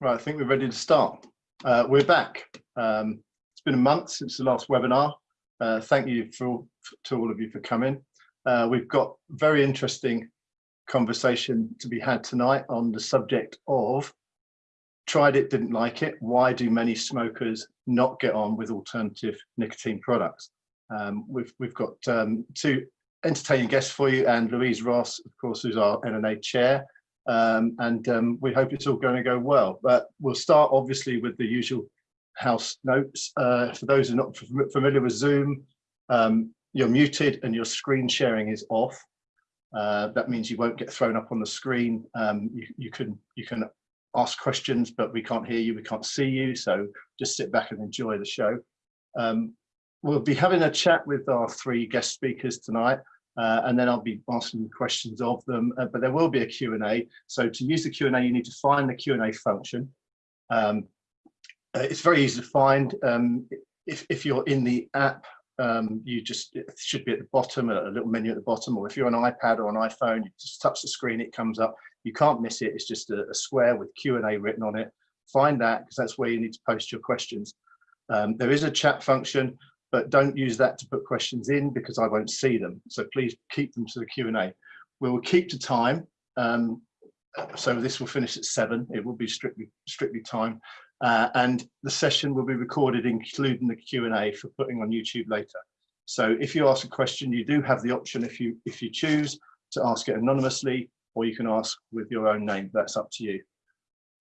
Right, I think we're ready to start. Uh, we're back. Um, it's been a month since the last webinar. Uh, thank you for, to all of you for coming. Uh, we've got very interesting conversation to be had tonight on the subject of tried it, didn't like it. Why do many smokers not get on with alternative nicotine products? Um, we've, we've got um, two entertaining guests for you and Louise Ross, of course, who's our NNA chair um, and um, we hope it's all going to go well. But we'll start obviously with the usual house notes. Uh, for those who are not familiar with Zoom, um, you're muted and your screen sharing is off. Uh, that means you won't get thrown up on the screen. Um, you, you, can you can ask questions, but we can't hear you, we can't see you. So just sit back and enjoy the show. Um, we'll be having a chat with our three guest speakers tonight. Uh, and then I'll be asking questions of them, uh, but there will be a Q&A. So to use the Q&A, you need to find the Q&A function. Um, uh, it's very easy to find. Um, if, if you're in the app, um, you just, should be at the bottom, a little menu at the bottom, or if you're on an iPad or an iPhone, you just touch the screen, it comes up. You can't miss it. It's just a, a square with Q&A written on it. Find that because that's where you need to post your questions. Um, there is a chat function but don't use that to put questions in because I won't see them. So please keep them to the Q&A. We will keep to time. Um, so this will finish at seven. It will be strictly strictly time. Uh, and the session will be recorded, including the Q&A for putting on YouTube later. So if you ask a question, you do have the option if you if you choose to ask it anonymously, or you can ask with your own name. That's up to you.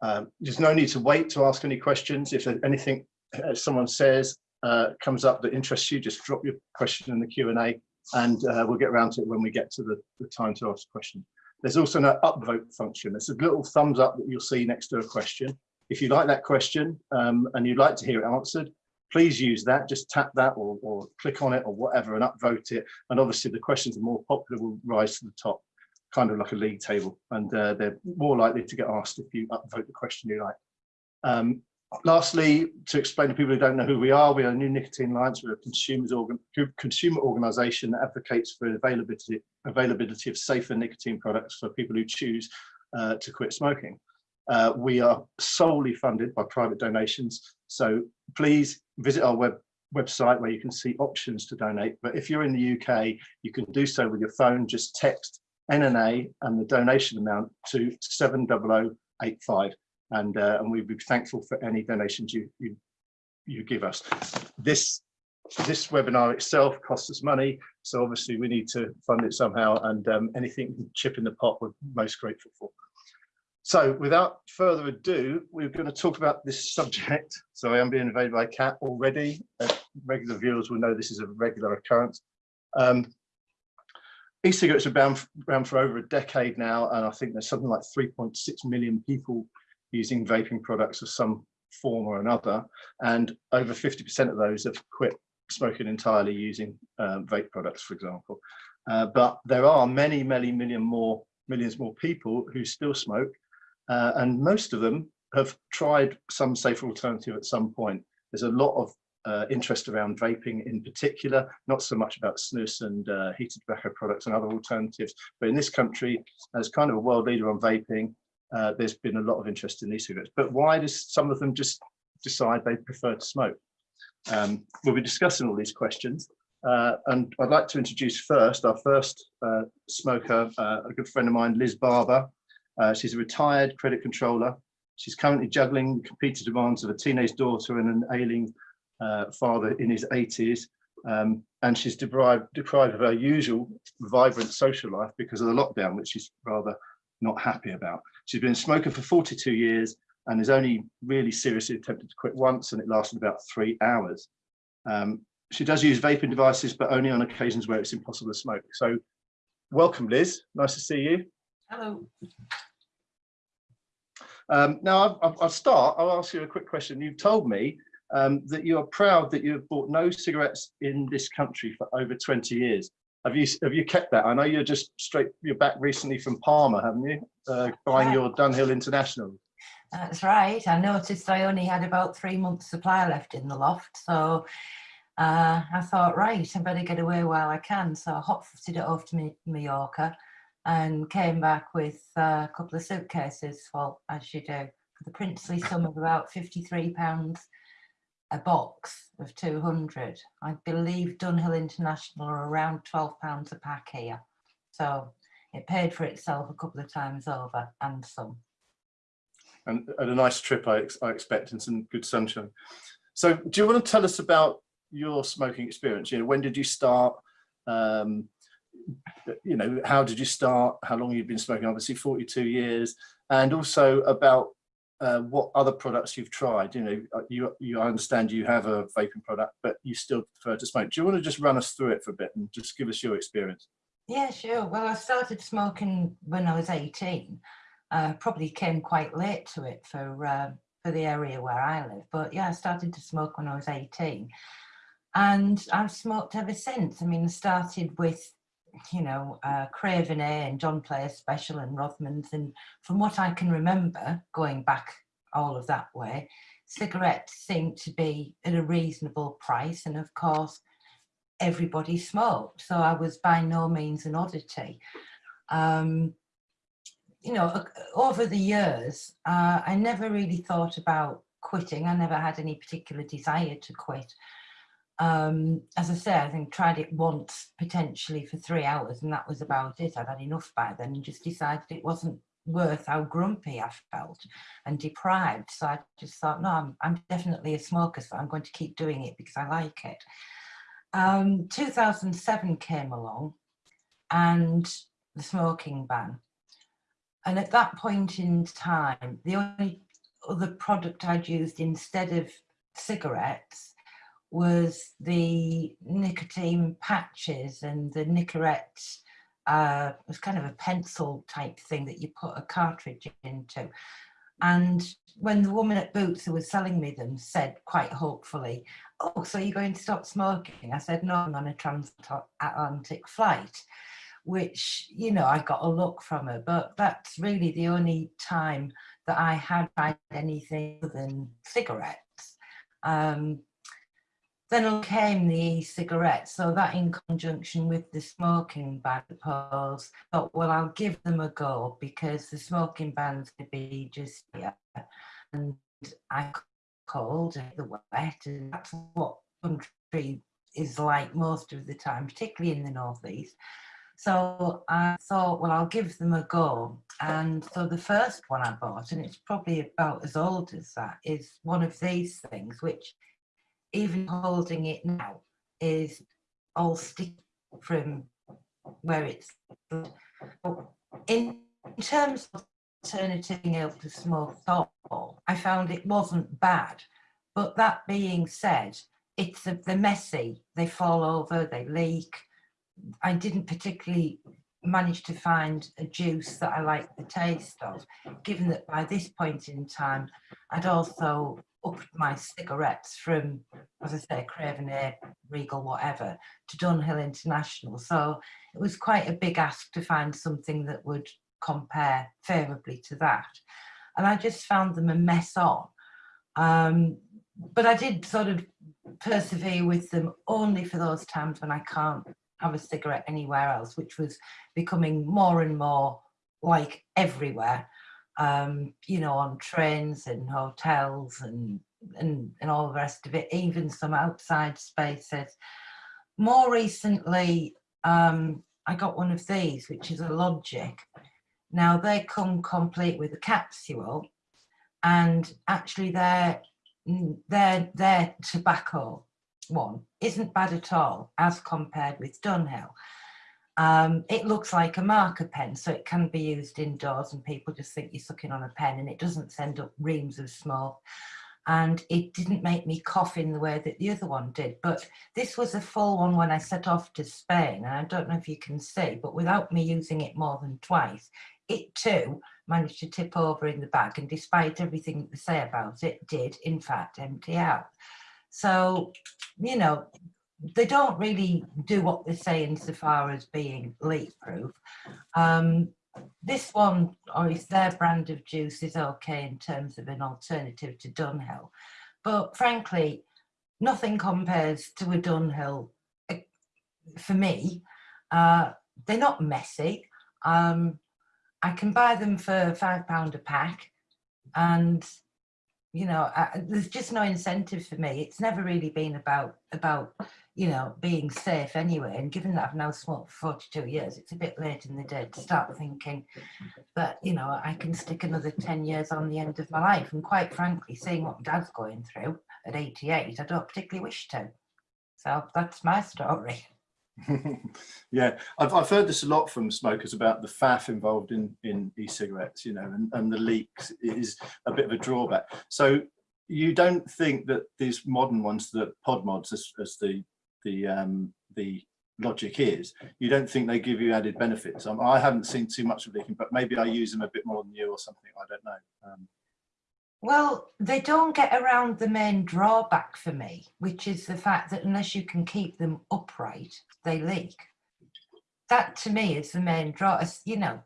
Um, there's no need to wait to ask any questions. If anything uh, someone says uh, comes up that interests you, just drop your question in the Q&A and uh, we'll get around to it when we get to the, the time to ask a question. There's also an upvote function. It's a little thumbs up that you'll see next to a question. If you like that question um, and you'd like to hear it answered, please use that. Just tap that or, or click on it or whatever and upvote it. And obviously the questions that are more popular will rise to the top, kind of like a league table. And uh, they're more likely to get asked if you upvote the question you like. Um, Lastly, to explain to people who don't know who we are, we are New Nicotine Alliance. We're a organ consumer organisation that advocates for availability, availability of safer nicotine products for people who choose uh, to quit smoking. Uh, we are solely funded by private donations, so please visit our web website where you can see options to donate. But if you're in the UK, you can do so with your phone. Just text NNA and the donation amount to 70085 and uh, and we'd be thankful for any donations you you you give us. This this webinar itself costs us money, so obviously we need to fund it somehow, and um, anything chip in the pot we're most grateful for. So without further ado, we're going to talk about this subject. So I am being invaded by a cat already. Uh, regular viewers will know this is a regular occurrence. Um, E-cigarettes have been around for over a decade now, and I think there's something like 3.6 million people using vaping products of some form or another, and over 50% of those have quit smoking entirely using um, vape products, for example. Uh, but there are many, many million more, millions more people who still smoke, uh, and most of them have tried some safer alternative at some point. There's a lot of uh, interest around vaping in particular, not so much about snus and uh, heated tobacco products and other alternatives, but in this country, as kind of a world leader on vaping, uh, there's been a lot of interest in e-cigarettes. But why does some of them just decide they prefer to smoke? Um, we'll be discussing all these questions. Uh, and I'd like to introduce first our first uh, smoker, uh, a good friend of mine, Liz Barber. Uh, she's a retired credit controller. She's currently juggling the competing demands of a teenage daughter and an ailing uh, father in his 80s. Um, and she's deprived, deprived of her usual vibrant social life because of the lockdown, which she's rather not happy about. She's been a smoker for 42 years and has only really seriously attempted to quit once and it lasted about three hours. Um, she does use vaping devices, but only on occasions where it's impossible to smoke. So welcome, Liz. Nice to see you. Hello. Um, now, I'll, I'll, start. I'll ask you a quick question. You've told me um, that you are proud that you have bought no cigarettes in this country for over 20 years. Have you have you kept that? I know you're just straight. You're back recently from Palma, haven't you? Uh, buying your Dunhill International. That's right. I noticed I only had about three months supply left in the loft, so uh, I thought, right, I better get away while I can. So I hot-footed it over to Mallorca and came back with uh, a couple of suitcases, well, as you do, for the princely sum of about 53 pounds a box of 200. I believe Dunhill International are around 12 pounds a pack here. So it paid for itself a couple of times over and some. and, and a nice trip I, ex- I expect and some good sunshine. So do you want to tell us about your smoking experience? You know, when did you start? Um, you know, how did you start? How long you've been smoking? Obviously 42 years and also about uh, what other products you've tried. You know, uh, you, you, I understand you have a vaping product, but you still prefer to smoke. Do you want to just run us through it for a bit and just give us your experience? Yeah, sure. Well, I started smoking when I was 18. Uh, probably came quite late to it for uh, for the area where I live. But yeah, I started to smoke when I was 18. And I've smoked ever since. I mean, I started with, you know, uh, Craven A and John Player Special and Rothmans. And from what I can remember, going back all of that way, cigarettes seemed to be at a reasonable price. And of course, everybody smoked. So I was by no means an oddity. Um, you know, over the years, uh, I never really thought about quitting. I never had any particular desire to quit. Um, as I say, I think tried it once potentially for three hours and that was about it. I'd had enough by then and just decided it wasn't worth how grumpy I felt and deprived. So I just thought, no, I'm, I'm definitely a smoker, so I'm going to keep doing it because I like it. Um, 2007 came along and the smoking ban. And at that point in time, the only other product I'd used instead of cigarettes was the nicotine patches and the Nicorette, uh, it was kind of a pencil type thing that you put a cartridge into. And when the woman at Boots who was selling me them said quite hopefully, oh, so you're going to stop smoking? I said, no, I'm on a transatlantic flight, which, you know, I got a look from her, but that's really the only time that I had tried anything other than cigarettes. Um, then came the e-cigarettes, so that in conjunction with the smoking ban, I thought, well, I'll give them a go because the smoking ban's to be just here. And I cold the wet, and that's what country is like most of the time, particularly in the northeast. So I thought, well, I'll give them a go. And so the first one I bought, and it's probably about as old as that, is one of these things, which even holding it now is all sticky from where it's. In terms of being able to smoke thoughtful, I found it wasn't bad. But that being said, it's they're messy, they fall over, they leak. I didn't particularly manage to find a juice that I liked the taste of, given that by this point in time, I'd also upped my cigarettes from, as I say, Craven Regal, whatever, to Dunhill International. So it was quite a big ask to find something that would compare favourably to that. And I just found them a mess on. Um, but I did sort of persevere with them only for those times when I can't have a cigarette anywhere else, which was becoming more and more like everywhere, um, you know, on trains and hotels and, and, and all the rest of it, even some outside spaces. More recently, um, I got one of these, which is a Logic. Now they come complete with a capsule and actually their, their, their tobacco one isn't bad at all as compared with Dunhill. Um, it looks like a marker pen, so it can be used indoors and people just think you're sucking on a pen and it doesn't send up reams of smoke. And it didn't make me cough in the way that the other one did. But this was a full one when I set off to Spain. And I don't know if you can see, but without me using it more than twice, it too managed to tip over in the bag. And despite everything that they say about it, did in fact empty out. So, you know, they don't really do what they say insofar as being leak proof. Um, this one, or is their brand of juice, is okay in terms of an alternative to Dunhill. But frankly, nothing compares to a Dunhill eh, for me. Uh, they're not messy. Um, I can buy them for five pound a pack. and you know I, there's just no incentive for me. It's never really been about about you know being safe anyway. And given that i've now smoked for 42 years it's a bit late in the day to start thinking. That you know i can stick another 10 years on the end of my life. And quite frankly seeing what dad's going through at 88 i don't particularly wish to. So that's my story yeah, I've, I've heard this a lot from smokers about the faff involved in, in e-cigarettes, you know, and, and the leaks is a bit of a drawback. So you don't think that these modern ones, the pod mods, as, as the the um, the logic is, you don't think they give you added benefits? Um, I haven't seen too much of leaking, but maybe I use them a bit more than you or something. I don't know. Um, well, they don't get around the main drawback for me, which is the fact that unless you can keep them upright, they leak. That to me is the main draw. You know,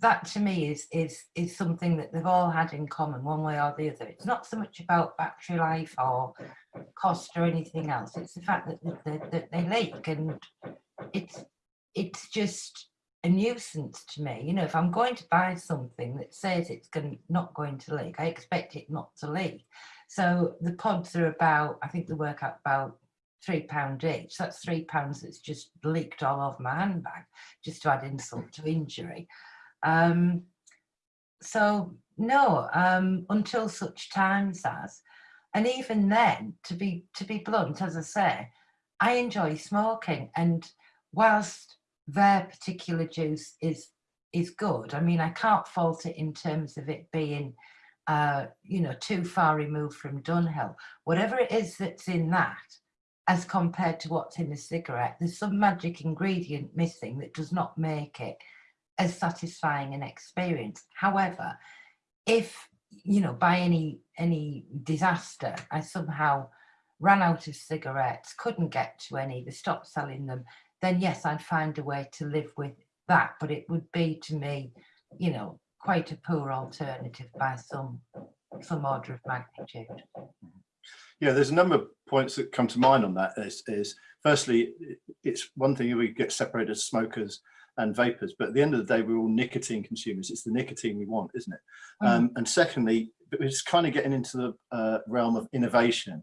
that to me is is is something that they've all had in common, one way or the other. It's not so much about battery life or cost or anything else. It's the fact that, that, that they leak, and it's it's just a nuisance to me. You know, if I'm going to buy something that says it's going, not going to leak, I expect it not to leak. So the pods are about, I think they work out about three pound each. That's three pounds that's just leaked all over my handbag, just to add insult to injury. Um, so no, um, until such times as, and even then, to be to be blunt, as I say, I enjoy smoking, and whilst their particular juice is is good. I mean, I can't fault it in terms of it being, uh, you know, too far removed from Dunhill. Whatever it is that's in that, as compared to what's in a cigarette, there's some magic ingredient missing that does not make it as satisfying an experience. However, if you know by any any disaster I somehow ran out of cigarettes, couldn't get to any, they stopped selling them, then yes, I'd find a way to live with that. But it would be to me, you know, quite a poor alternative by some some order of magnitude. Yeah, there's a number of points that come to mind on that. Is, is firstly, it's one thing if we get separated as smokers and vapors, but at the end of the day, we're all nicotine consumers. It's the nicotine we want, isn't it? Mm. Um, and secondly, it's kind of getting into the uh, realm of innovation.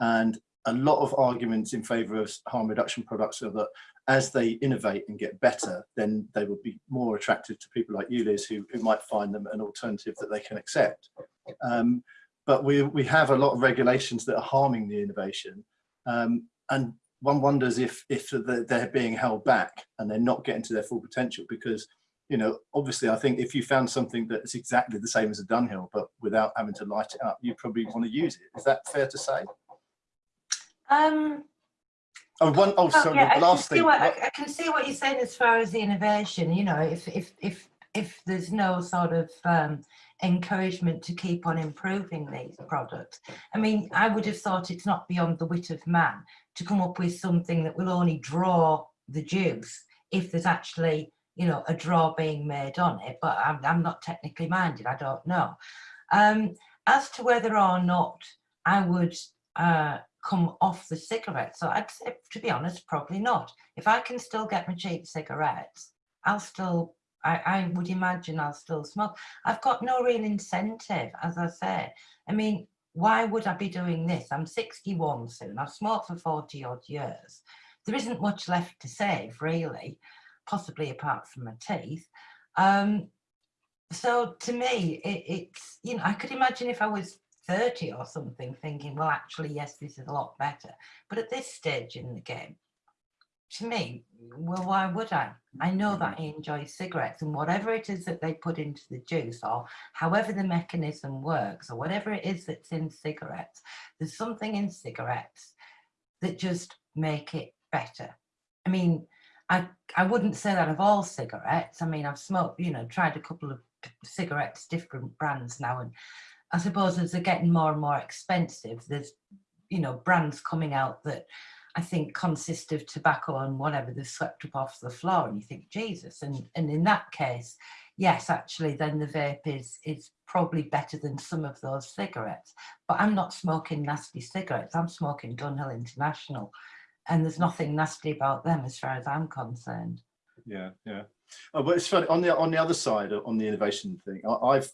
And a lot of arguments in favor of harm reduction products are that as they innovate and get better, then they will be more attractive to people like you, Liz, who, who might find them an alternative that they can accept. Um, but we, we have a lot of regulations that are harming the innovation. Um, and one wonders if, if they're being held back and they're not getting to their full potential because, you know, obviously I think if you found something that's exactly the same as a Dunhill, but without having to light it up, you probably want to use it. Is that fair to say? Um, Oh, one, oh, sorry, yeah, last thing. What, I, I, can see what you're saying as far as the innovation, you know, if, if, if, if there's no sort of um, encouragement to keep on improving these products. I mean, I would have thought it's not beyond the wit of man to come up with something that will only draw the juice if there's actually, you know, a draw being made on it, but I'm, I'm not technically minded, I don't know. Um, as to whether or not I would uh, come off the cigarettes. So I'd say, to be honest, probably not. If I can still get my cheap cigarettes, I'll still, I, I would imagine I'll still smoke. I've got no real incentive, as I say. I mean, why would I be doing this? I'm 61 soon. I've smoked for 40 odd years. There isn't much left to save, really, possibly apart from my teeth. Um, so to me, it, it's, you know, I could imagine if I was 30 or something thinking, well, actually, yes, this is a lot better. But at this stage in the game, to me, well, why would I? I know that I enjoy cigarettes and whatever it is that they put into the juice or however the mechanism works or whatever it is that's in cigarettes, there's something in cigarettes that just make it better. I mean, I, I wouldn't say that of all cigarettes. I mean, I've smoked, you know, tried a couple of cigarettes, different brands now, and I suppose as they're getting more and more expensive, there's, you know, brands coming out that I think consist of tobacco and whatever they've swept up off the floor and you think, Jesus. And, and in that case, yes, actually, then the vape is, is probably better than some of those cigarettes. But I'm not smoking nasty cigarettes. I'm smoking Dunhill International. And there's nothing nasty about them as far as I'm concerned. Yeah, yeah. Oh, but it's funny on the on the other side on the innovation thing. I, I've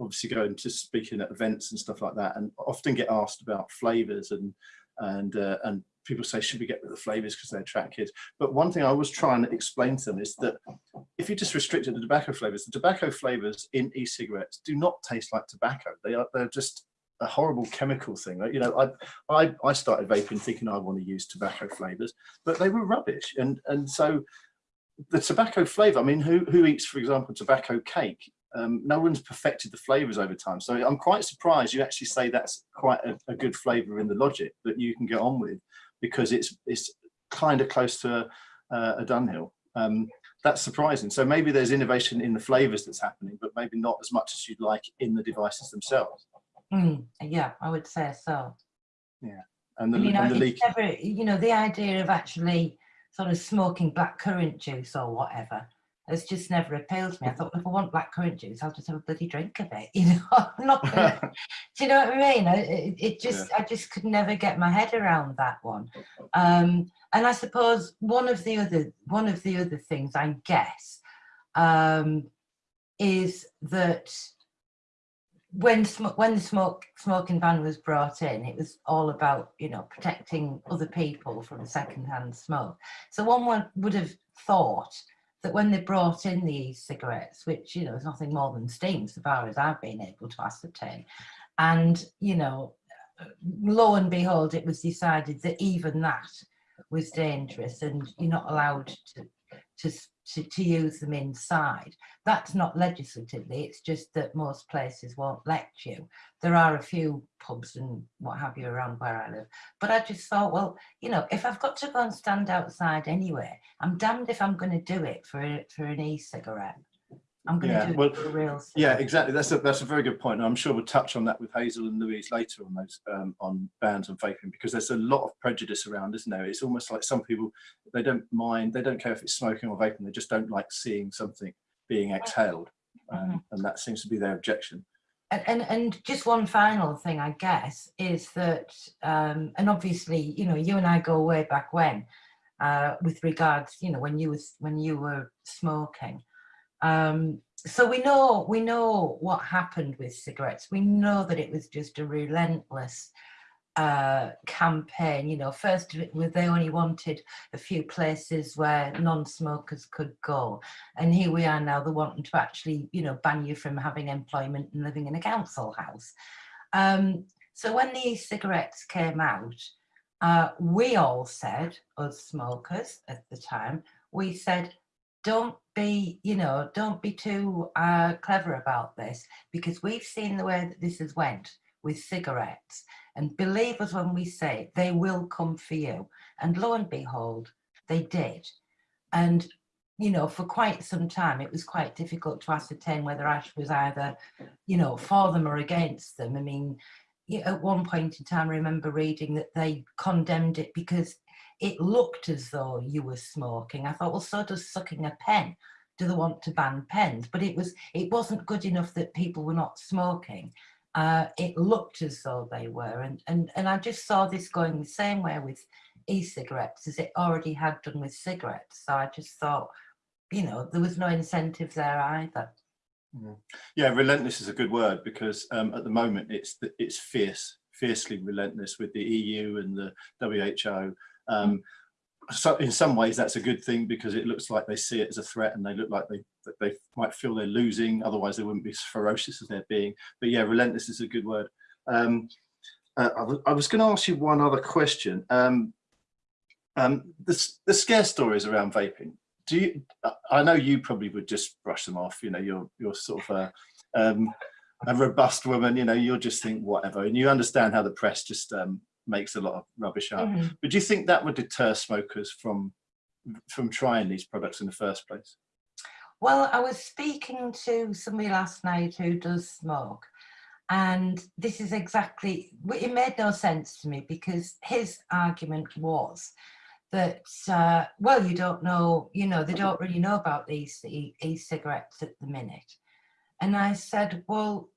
obviously going to speaking at events and stuff like that, and often get asked about flavours and and uh, and people say should we get rid of the flavours because they attract kids. But one thing I was trying to explain to them is that if you just restricted the tobacco flavours, the tobacco flavours in e-cigarettes do not taste like tobacco. They are they're just a horrible chemical thing. You know, I, I I started vaping thinking I want to use tobacco flavours, but they were rubbish. And and so the tobacco flavour. I mean, who who eats, for example, tobacco cake? Um, no one's perfected the flavors over time. So I'm quite surprised you actually say that's quite a, a good flavor in the logic that you can get on with because it's it's kind of close to a, a Dunhill. Um, that's surprising. So maybe there's innovation in the flavors that's happening, but maybe not as much as you'd like in the devices themselves. Mm, yeah, I would say so. Yeah, and the, you know, and the leak. never, you know, the idea of actually sort of smoking black currant juice or whatever has just never appealed to me. I thought, if I want black currant juice, I'll just have a bloody drink of it. You know, I'm not gonna, do you know what I mean? I, it, it just, I just could never get my head around that one. Um, and I suppose one of the other, one of the other things I guess um, is that when when the smoke smoking ban was brought in, it was all about you know protecting other people from secondhand smoke. So one would, would have thought that when they brought in the e-cigarettes, which you know is nothing more than steam, so far as I've been able to ascertain, and you know, lo and behold, it was decided that even that was dangerous, and you're not allowed to to to, to use them inside. That's not legislatively, it's just that most places won't let you. There are a few pubs and what have you around where I live. But I just thought, well, you know, if I've got to go and stand outside anyway, I'm damned if I'm going to do it for, for an e-cigarette. I'm going Yeah, to do well, it for real Yeah, exactly. That's a that's a very good point. And I'm sure we'll touch on that with Hazel and Louise later on those um, on bans on vaping because there's a lot of prejudice around, isn't there? It's almost like some people they don't mind, they don't care if it's smoking or vaping, they just don't like seeing something being exhaled, um, and that seems to be their objection. And, and and just one final thing, I guess, is that, um, and obviously, you know, you and I go way back when, uh, with regards, you know, when you was when you were smoking. Um, so we know we know what happened with cigarettes. We know that it was just a relentless uh, campaign. You know, first they only wanted a few places where non-smokers could go, and here we are now. They're wanting to actually, you know, ban you from having employment and living in a council house. Um, so when the e-cigarettes came out, uh, we all said, us smokers at the time, we said, don't be, you know, don't be too uh, clever about this because we've seen the way that this has went with cigarettes. And believe us when we say they will come for you. And lo and behold, they did. And, you know, for quite some time, it was quite difficult to ascertain whether ASH was either, you know, for them or against them. I mean, at one point in time, I remember reading that they condemned it because it looked as though you were smoking. I thought, well, so does sucking a pen. Do they want to ban pens? But it was, it wasn't good enough that people were not smoking. Uh, it looked as though they were, and and and I just saw this going the same way with e-cigarettes as it already had done with cigarettes. So I just thought, you know, there was no incentive there either. Yeah, relentless is a good word because um, at the moment it's it's fierce, fiercely relentless with the EU and the WHO. Um, so in some ways that's a good thing because it looks like they see it as a threat and they look like they they might feel they're losing. Otherwise, they wouldn't be as ferocious as they're being. But yeah, relentless is a good word. Um, uh, I, was- I was going to ask you one other question. Um, um, the, the scare stories around vaping. Do you? I- I know you probably would just brush them off. You know, you're you're sort of a, um, a robust woman. You know, you'll just think whatever, and you understand how the press just um, makes a lot of rubbish up. Mhm. But do you think that would deter smokers from from trying these products in the first place? Well, I was speaking to somebody last night who does smoke, and this is exactly, it made no sense to me because his argument was that, uh, well, you don't know, you know, they don't really know about these e- e-cigarettes at the minute. And I said, well,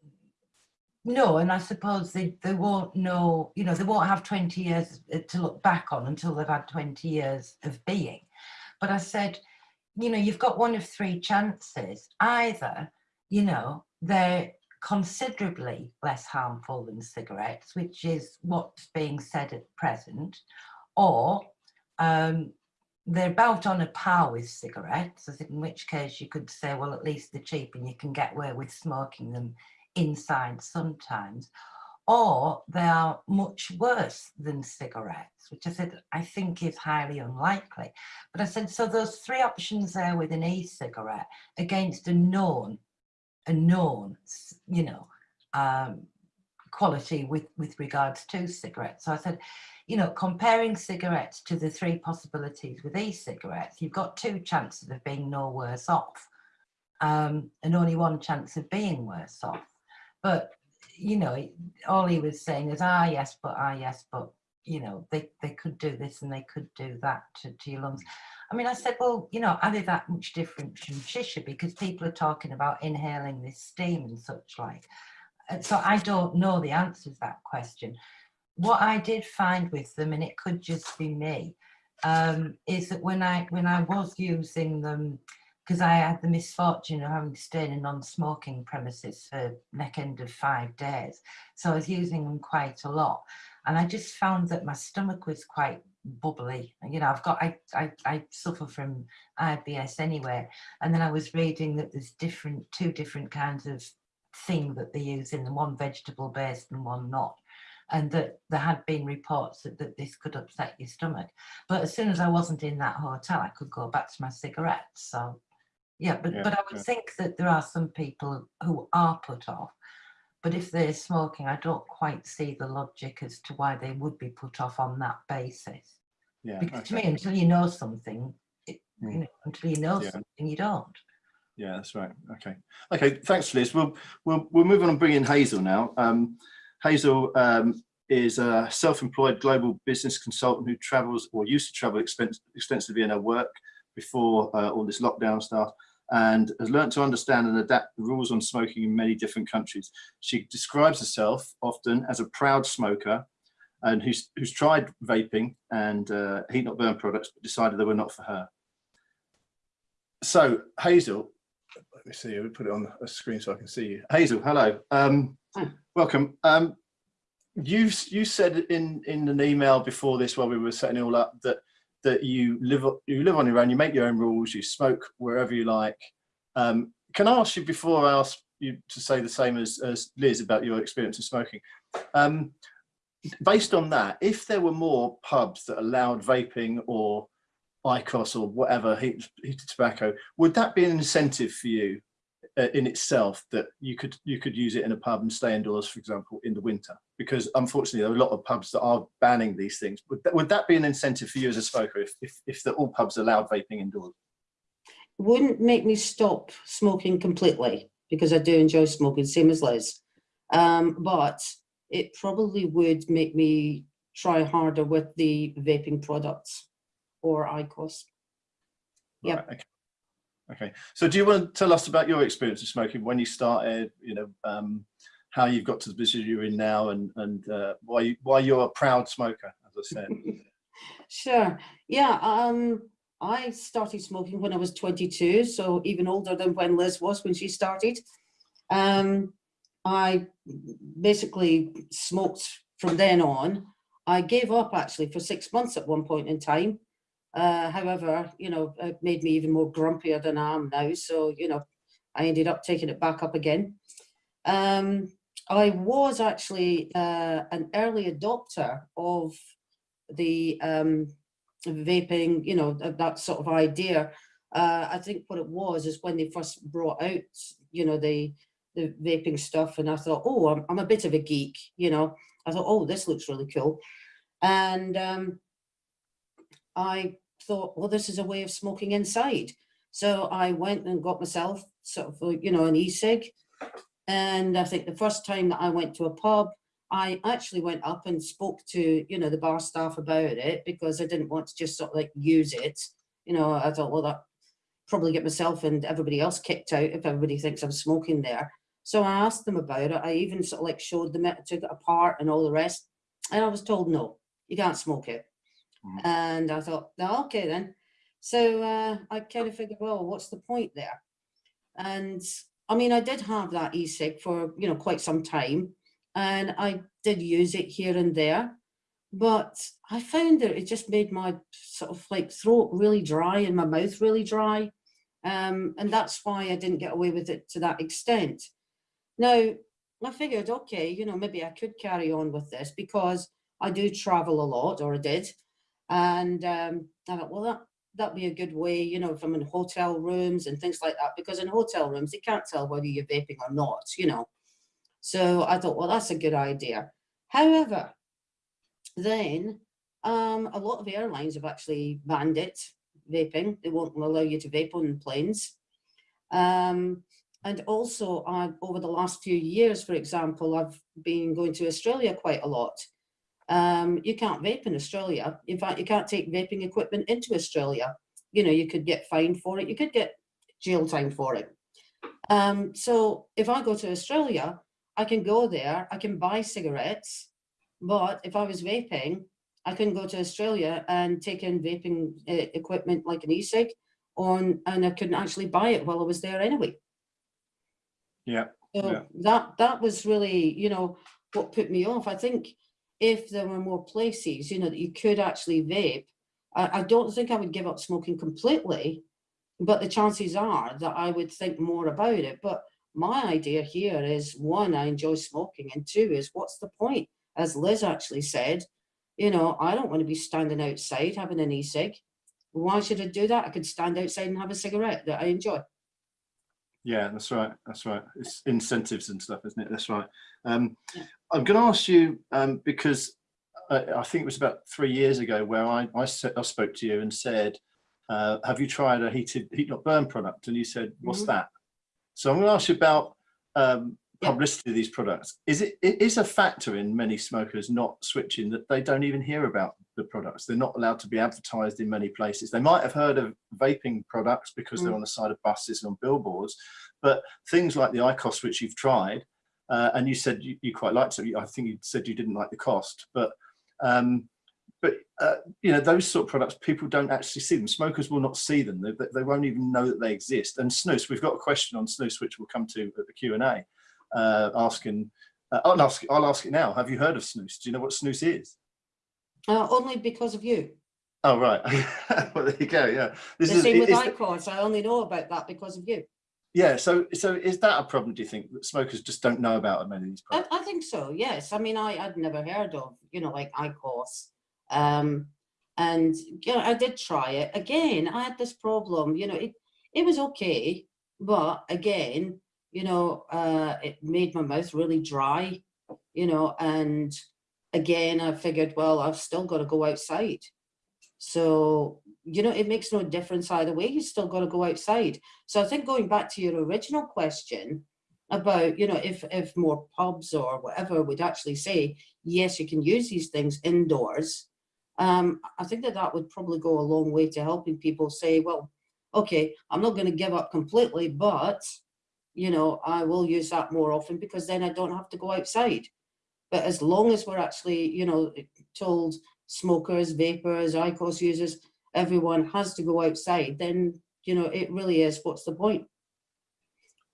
no, and I suppose they, they won't know, you know, they won't have 20 years uh, to look back on until they've had 20 years of being. But I said, you know, you've got one of three chances. Either, you know, they're considerably less harmful than cigarettes, which is what's being said at present, or um, they're about on a par with cigarettes, in which case you could say, well, at least they're cheap and you can get away with smoking them inside sometimes, or they are much worse than cigarettes, which I said I think is highly unlikely. But I said, so those three options there with an e-cigarette against a known, a known, you know, um, quality with, with regards to cigarettes. So I said, you know, comparing cigarettes to the three possibilities with e-cigarettes, you've got two chances of being no worse off um, and only one chance of being worse off. But, you know, all he was saying is, ah, yes, but, ah, yes, but, you know, they, they could do this and they could do that to, to your lungs. I mean, I said, well, you know, are they that much different from shisha? Because people are talking about inhaling this steam and such like. And so I don't know the answer to that question. What I did find with them, and it could just be me, um, is that when I when I was using them, because I had the misfortune of having to stay in a non-smoking premises for neck end of five days, so I was using them quite a lot, and I just found that my stomach was quite bubbly. You know, I've got I I, I suffer from IBS anyway, and then I was reading that there's different two different kinds of thing that they use in them, one vegetable based and one not. And that there had been reports that, that this could upset your stomach. But as soon as I wasn't in that hotel, I could go back to my cigarettes. So yeah, but, Yeah, but I would yeah. think that there are some people who are put off. But if they're smoking, I don't quite see the logic as to why they would be put off on that basis. Yeah. Because to me, until you know something, it, Mm. you know, until you know Yeah. something, you don't. Yeah, that's right. Okay. Okay. Thanks, Liz. We'll we'll we'll move on and bring in Hazel now. Um, Hazel um, is a self-employed global business consultant who travels or used to travel extensively in her work before uh, all this lockdown stuff and has learned to understand and adapt the rules on smoking in many different countries. She describes herself often as a proud smoker and who's, who's tried vaping and uh, heat not burn products, but decided they were not for her. So Hazel, let me see, we put it on a screen so I can see you. Hazel, hello. Um, welcome. Um, you you said in in an email before this while we were setting it all up that that you live you live on your own, you make your own rules, you smoke wherever you like. Um, can I ask you before I ask you to say the same as, as Liz about your experience of smoking? Um, based on that, if there were more pubs that allowed vaping or IQOS or whatever heat, heated tobacco, would that be an incentive for you in itself that you could you could use it in a pub and stay indoors, for example, in the winter? Because unfortunately, there are a lot of pubs that are banning these things. Would that, would that be an incentive for you as a smoker if if, if the, all pubs allowed vaping indoors? Wouldn't make me stop smoking completely because I do enjoy smoking, same as Liz. Um, but it probably would make me try harder with the vaping products or IQOS. Yep. Right, okay. Okay. So do you want to tell us about your experience of smoking when you started, you know, um, how you've got to the position you're in now and, and uh, why, you, why you're a proud smoker, as I said. Sure. Yeah. Um, I started smoking when I was 22, so even older than when Liz was when she started. Um, I basically smoked from then on. I gave up actually for six months at one point in time. Uh, however, you know, it made me even more grumpier than I am now. So, you know, I ended up taking it back up again. Um, I was actually uh, an early adopter of the um, vaping, you know, that, sort of idea. Uh, I think what it was is when they first brought out, you know, the the vaping stuff, and I thought, oh, I'm, I'm a bit of a geek, you know. I thought, oh, this looks really cool, and um, I thought, well, this is a way of smoking inside. So I went and got myself sort of, you know, an e-cig, and I think the first time that I went to a pub, I actually went up and spoke to, you know, the bar staff about it because I didn't want to just sort of like use it. You know, I thought, well, that probably get myself and everybody else kicked out if everybody thinks I'm smoking there. So I asked them about it. I even sort of like showed them it, took it apart and all the rest. And I was told, no, you can't smoke it. Mm. And I thought, "Oh, okay then. So uh, I kind of figured, well, what's the point there? And I mean, I did have that e-cig for, you know, quite some time and I did use it here and there. But I found that it just made my sort of like throat really dry and my mouth really dry. Um, and that's why I didn't get away with it to that extent. Now, I figured, okay, you know, maybe I could carry on with this because I do travel a lot, or I did. And um, I thought, well, that, that'd be a good way, you know, if I'm in hotel rooms and things like that, because in hotel rooms, they can't tell whether you're vaping or not, you know. So I thought, well, that's a good idea. However, then um, a lot of airlines have actually banned it, vaping. They won't allow you to vape on planes. Um, and also uh, over the last few years, for example, I've been going to Australia quite a lot. Um, you can't vape in Australia. In fact, you can't take vaping equipment into Australia. You know, you could get fined for it. You could get jail time for it. Um, so if I go to Australia, I can go there, I can buy cigarettes, but if I was vaping, I couldn't go to Australia and take in vaping uh, equipment like an e-cig on, and I couldn't actually buy it while I was there anyway. Yeah, So Yeah. that that was really, you know, what put me off. I think if there were more places, you know, that you could actually vape, I, I don't think I would give up smoking completely, but the chances are that I would think more about it. But my idea here is one, I enjoy smoking, and two is what's the point? As Liz actually said, you know, I don't want to be standing outside having an e-cig. Why should I do that? I could stand outside and have a cigarette that I enjoy. Yeah, that's right. That's right. It's incentives and stuff, isn't it? That's right. Um, Yeah. I'm going to ask you um, because I, I think it was about three years ago where I, I, said, I spoke to you and said, uh, have you tried a heated heat not burn product? And you said, what's Mhm. that? So I'm going to ask you about um, publicity of these products. Is it, it is a factor in many smokers not switching that they don't even hear about the products. They're not allowed to be advertised in many places. They might have heard of vaping products because they're Mm. on the side of buses and on billboards, but things like the IQOS, which you've tried, uh, and you said you, you quite liked it. I think you said you didn't like the cost, but um, but uh, you know those sort of products people don't actually see them. Smokers will not see them. They, they won't even know that they exist. And snus, we've got a question on snus which we'll come to at the Q and A, uh, asking. Uh, I'll ask. I'll ask it now. Have you heard of snus? Do you know what snus is? Uh, only because of you. Oh right. well, there you go. Yeah. This The is, same with IQOS. I only know about that because of you. yeah. So so is that a problem? Do you think that smokers just don't know about many of these I. I think so, yes. I mean, I, I'd never heard of, you know, like IQOS. Um, and, you know, I did try it. Again, I had this problem, you know, it, it was okay. But again, you know, uh, it made my mouth really dry, you know, and again, I figured, well, I've still got to go outside. So, you know, it makes no difference either way. You still got to go outside. So I think going back to your original question, about, you know, if, if more pubs or whatever would actually say, yes, you can use these things indoors, um, I think that that would probably go a long way to helping people say, well, okay, I'm not going to give up completely, but, you know, I will use that more often because then I don't have to go outside. But as long as we're actually, you know, told smokers, vapors, IQOS users, everyone has to go outside, then, you know, it really is, what's the point?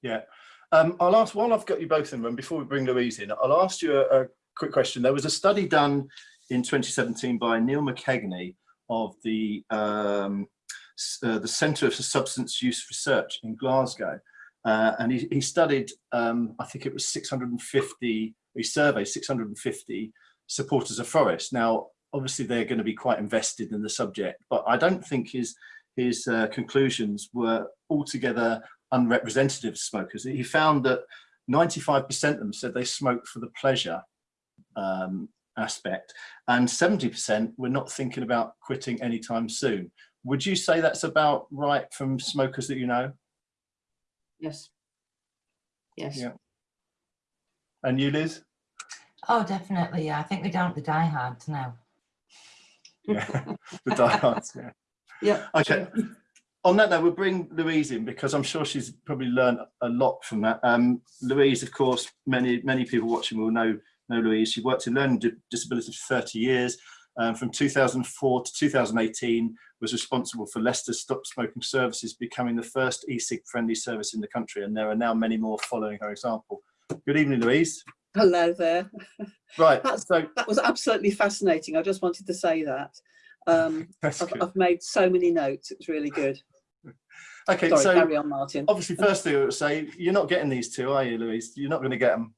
Yeah. Um, I'll ask, while I've got you both in room, before we bring Louise in, I'll ask you a, a quick question. There was a study done in 2017 by Neil McKeganey of the, um, uh, the Centre for Substance Use Research in Glasgow. Uh, and he, he studied, um, I think it was 650, he surveyed 650 supporters of Forest. Now, obviously they're going to be quite invested in the subject, but I don't think his, his uh, conclusions were altogether unrepresentative of smokers. He found that 95% of them said they smoked for the pleasure um, aspect and 70% were not thinking about quitting anytime soon. Would you say that's about right from smokers that you know? Yes. Yes. Yeah. And you, Liz? Oh, definitely. Yeah, I think we're down to the diehards now. Yeah, the diehards, yeah. Yeah. Okay. true. On that note, we'll bring Louise in because I'm sure she's probably learned a lot from that. Um, Louise, of course, many many people watching will know know Louise. She worked in learning disability for 30 years. um, from 2004 to 2018 was responsible for Leicester Stop Smoking Services becoming the first e-cig friendly service in the country and there are now many more following her example. Good evening Louise. Hello there. Right, so That was absolutely fascinating. I just wanted to say that. Um, I've. I've made so many notes. It's really good. Okay, Sorry, so carry on, Martin. obviously first thing I would say, you're not getting these two, are you Louise? You're not going to get them.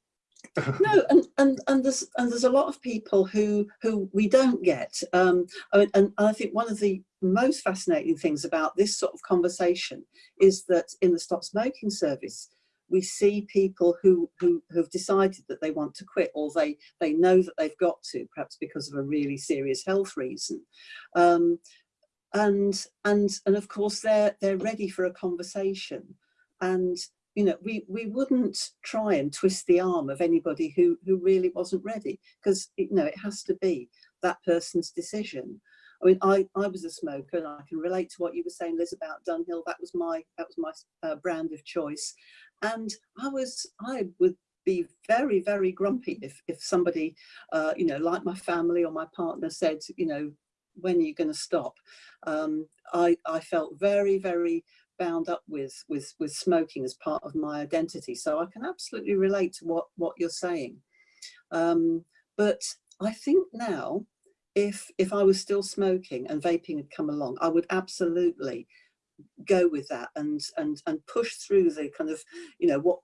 No, and and and there's and there's a lot of people who who we don't get. Um, mean, and I think one of the most fascinating things about this sort of conversation is that in the stop smoking service, we see people who who have decided that they want to quit, or they they know that they've got to, perhaps because of a really serious health reason. Um, and and and of course they're they're ready for a conversation and you know we we wouldn't try and twist the arm of anybody who who really wasn't ready because you know it has to be that person's decision i mean i i was a smoker and i can relate to what you were saying liz about dunhill. That was my that was my uh, brand of choice. And i was i would be very very grumpy if if somebody uh you know like my family or my partner said you know when are you going to stop? Um i i felt very very bound up with with with smoking as part of my identity. So i can absolutely relate to what what you're saying. Um but i think now if if i was still smoking and vaping had come along i would absolutely go with that and and and push through the kind of you know what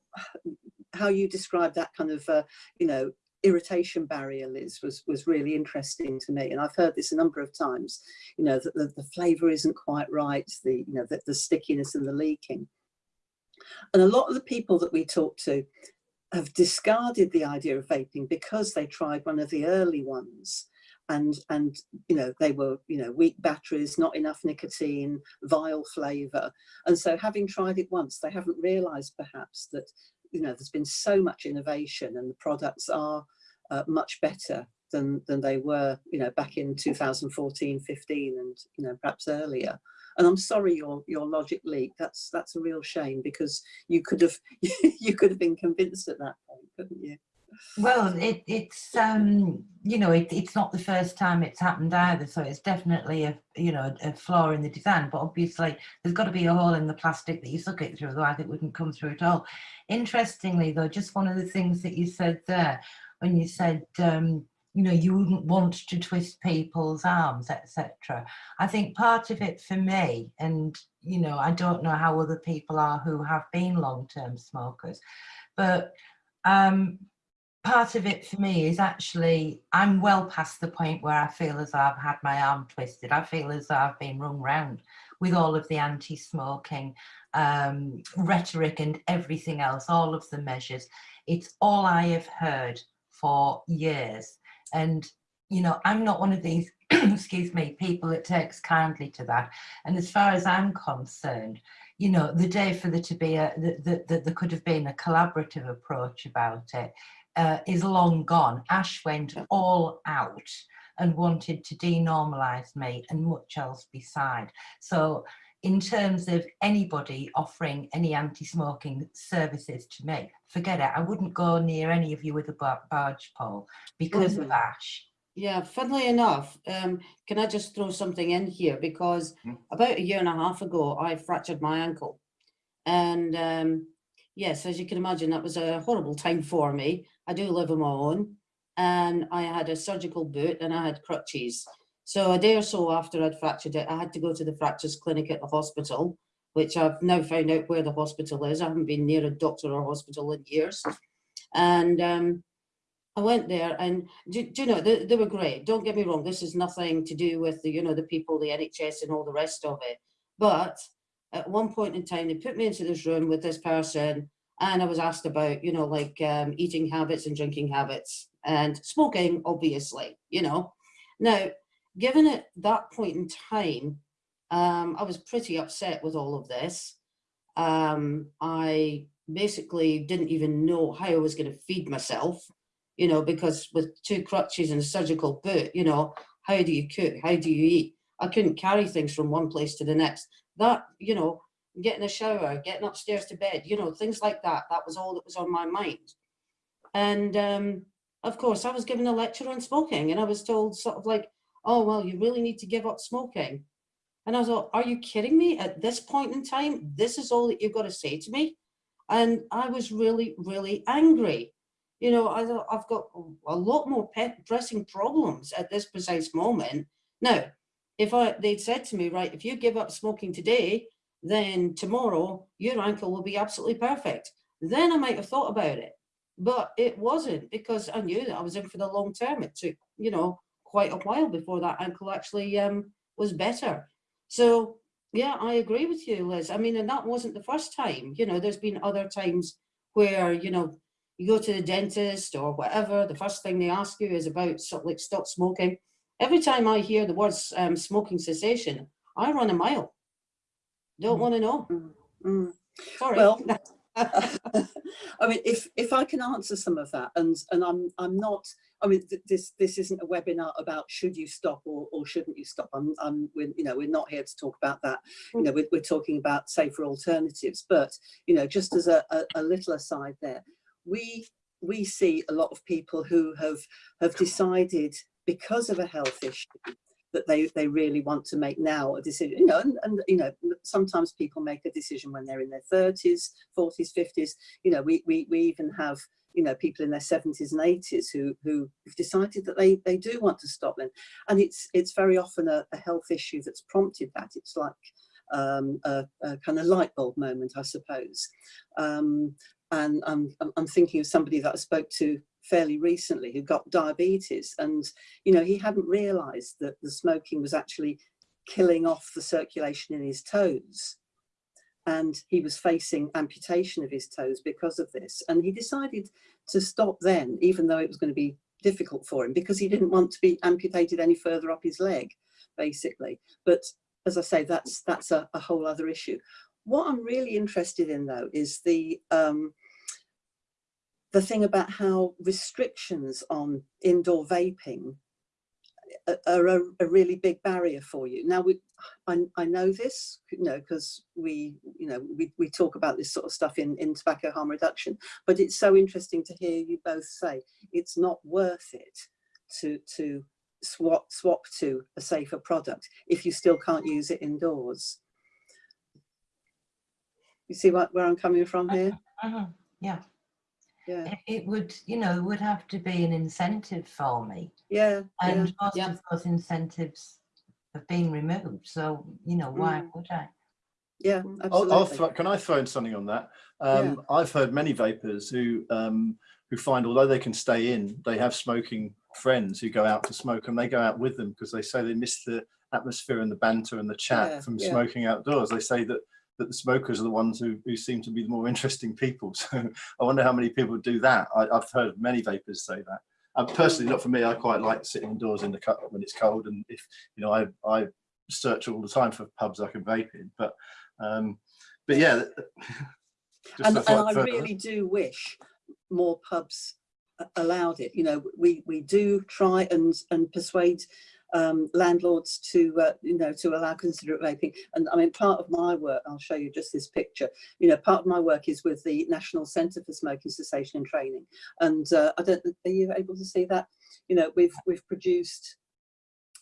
how you describe that kind of uh, you know irritation barrier liz was was really interesting to me. And i've heard this a number of times you know that the, the flavor isn't quite right the you know the, the stickiness and the leaking. And a lot of the people that we talk to have discarded the idea of vaping because they tried one of the early ones and and you know they were you know weak batteries not enough nicotine vile flavor. And so having tried it once they haven't realized perhaps that you know there's been so much innovation and the products are uh, much better than than they were you know back in 2014 15 and you know perhaps earlier. And i'm sorry your your logic leak that's that's a real shame because you could have you could have been convinced at that point couldn't you Well, it, it's um, you know, it, it's not the first time it's happened either. So it's definitely a you know a flaw in the design. But obviously, there's got to be a hole in the plastic that you suck it through, otherwise it wouldn't come through at all. Interestingly, though, just one of the things that you said there, when you said um, you know you wouldn't want to twist people's arms, etc. I think part of it for me, and you know, I don't know how other people are who have been long-term smokers, but um, part of it for me is actually I'm well past the point where I feel as I've had my arm twisted. I feel as I've been rung round with all of the anti-smoking um, rhetoric and everything else, all of the measures. It's all I have heard for years. And, you know, I'm not one of these, excuse me, people that takes kindly to that. And as far as I'm concerned, you know, the day for there to be a, that the, there could have been a collaborative approach about it uh, is long gone. Ash went all out and wanted to denormalise me and much else beside. So in terms of anybody offering any anti-smoking services to me, forget it. I wouldn't go near any of you with a bar barge pole because of Mhm. Ash. Yeah, funnily enough, um, can I just throw something in here? Because Mm. about a year and a half ago, I fractured my ankle. And um, yes, as you can imagine, that was a horrible time for me. I do live on my own. And I had a surgical boot and I had crutches. So a day or so after I'd fractured it, I had to go to the fractures clinic at the hospital, which I've now found out where the hospital is. I haven't been near a doctor or hospital in years. And um, I went there and do, do you know, they, they were great. Don't get me wrong. This is nothing to do with the, you know, the people, the NHS and all the rest of it. But at one point in time, they put me into this room with this person and I was asked about, you know, like um, eating habits and drinking habits and smoking, obviously, you know. Now, given at that point in time, um, I was pretty upset with all of this. Um, I basically didn't even know how I was going to feed myself, you know, because with two crutches and a surgical boot, you know, how do you cook? How do you eat? I couldn't carry things from one place to the next. That, you know, getting a shower, getting upstairs to bed, you know, things like that. That was all that was on my mind. And um, of course, I was given a lecture on smoking and I was told sort of like, oh, well, you really need to give up smoking. And I thought, are you kidding me? At this point in time, this is all that you've got to say to me? And I was really, really angry. You know, I I've got a lot more pet pressing problems at this precise moment. Now, if I they'd said to me, right, if you give up smoking today, then tomorrow your ankle will be absolutely perfect. Then I might have thought about it. But it wasn't because I knew that I was in for the long term. It took, you know, quite a while before that ankle actually um, was better. So yeah, I agree with you, Liz. I mean, and that wasn't the first time, you know, there's been other times where, you know, you go to the dentist or whatever, the first thing they ask you is about sort of like stop smoking. Every time I hear the words um, smoking cessation, I run a mile. Don't Mm. want to know. Mm. Sorry. Well, I mean, if if I can answer some of that, and and I'm I'm not. I mean, th this this isn't a webinar about should you stop or or shouldn't you stop. I'm I'm we're, you know we're not here to talk about that. You know, we're, we're talking about safer alternatives. But you know, just as a, a, a little aside there, we we see a lot of people who have have decided because of a health issue that they they really want to make now a decision you know and, and you know sometimes people make a decision when they're in their 30s 40s 50s you know we we, we even have you know people in their 70s and 80s who who have decided that they they do want to stop then and it's it's very often a, a health issue that's prompted that. It's like um, a, a kind of light bulb moment i suppose. Um, and I'm, I'm thinking of somebody that I spoke to fairly recently who got diabetes. And you know he hadn't realized that the smoking was actually killing off the circulation in his toes. And he was facing amputation of his toes because of this. And he decided to stop then even though it was going to be difficult for him because he didn't want to be amputated any further up his leg basically. But as I say that's that's a, a whole other issue what I'm really interested in though is the um, the thing about how restrictions on indoor vaping are a, a really big barrier for you. Now, we, I, I know this, you know, because we, you know, we, we talk about this sort of stuff in, in tobacco harm reduction, but it's so interesting to hear you both say it's not worth it to, to swap, swap to a safer product if you still can't use it indoors. You see what, where I'm coming from here? Mhm, Yeah, Yeah, it, it would, you know, would have to be an incentive for me. yeah, yeah. And most Yeah. of those incentives have been removed. So, you know, why Mm. would I? Yeah, I'll, I'll absolutely. can I throw in something on that? Um, I've heard many vapers who um, who find although they can stay in, they have smoking friends who go out to smoke and they go out with them because they say they miss the atmosphere and the banter and the chat Yeah, from yeah. smoking outdoors. They say that that the smokers are the ones who, who seem to be the more interesting people. So I wonder how many people do that. I, I've heard many vapers say that. Um, personally, not for me. I quite like sitting indoors in the cut when it's cold, and if you know, I I search all the time for pubs I can vape in. But um, but yeah, and, and I really do wish more pubs allowed it. You know, we we do try and and persuade um, landlords to uh, you know to allow considerate vaping. And I mean, part of my work, I'll show you just this picture. You know, part of my work is with the National Centre for Smoking Cessation and Training. And uh, I don't. Are you able to see that? You know, we've we've produced.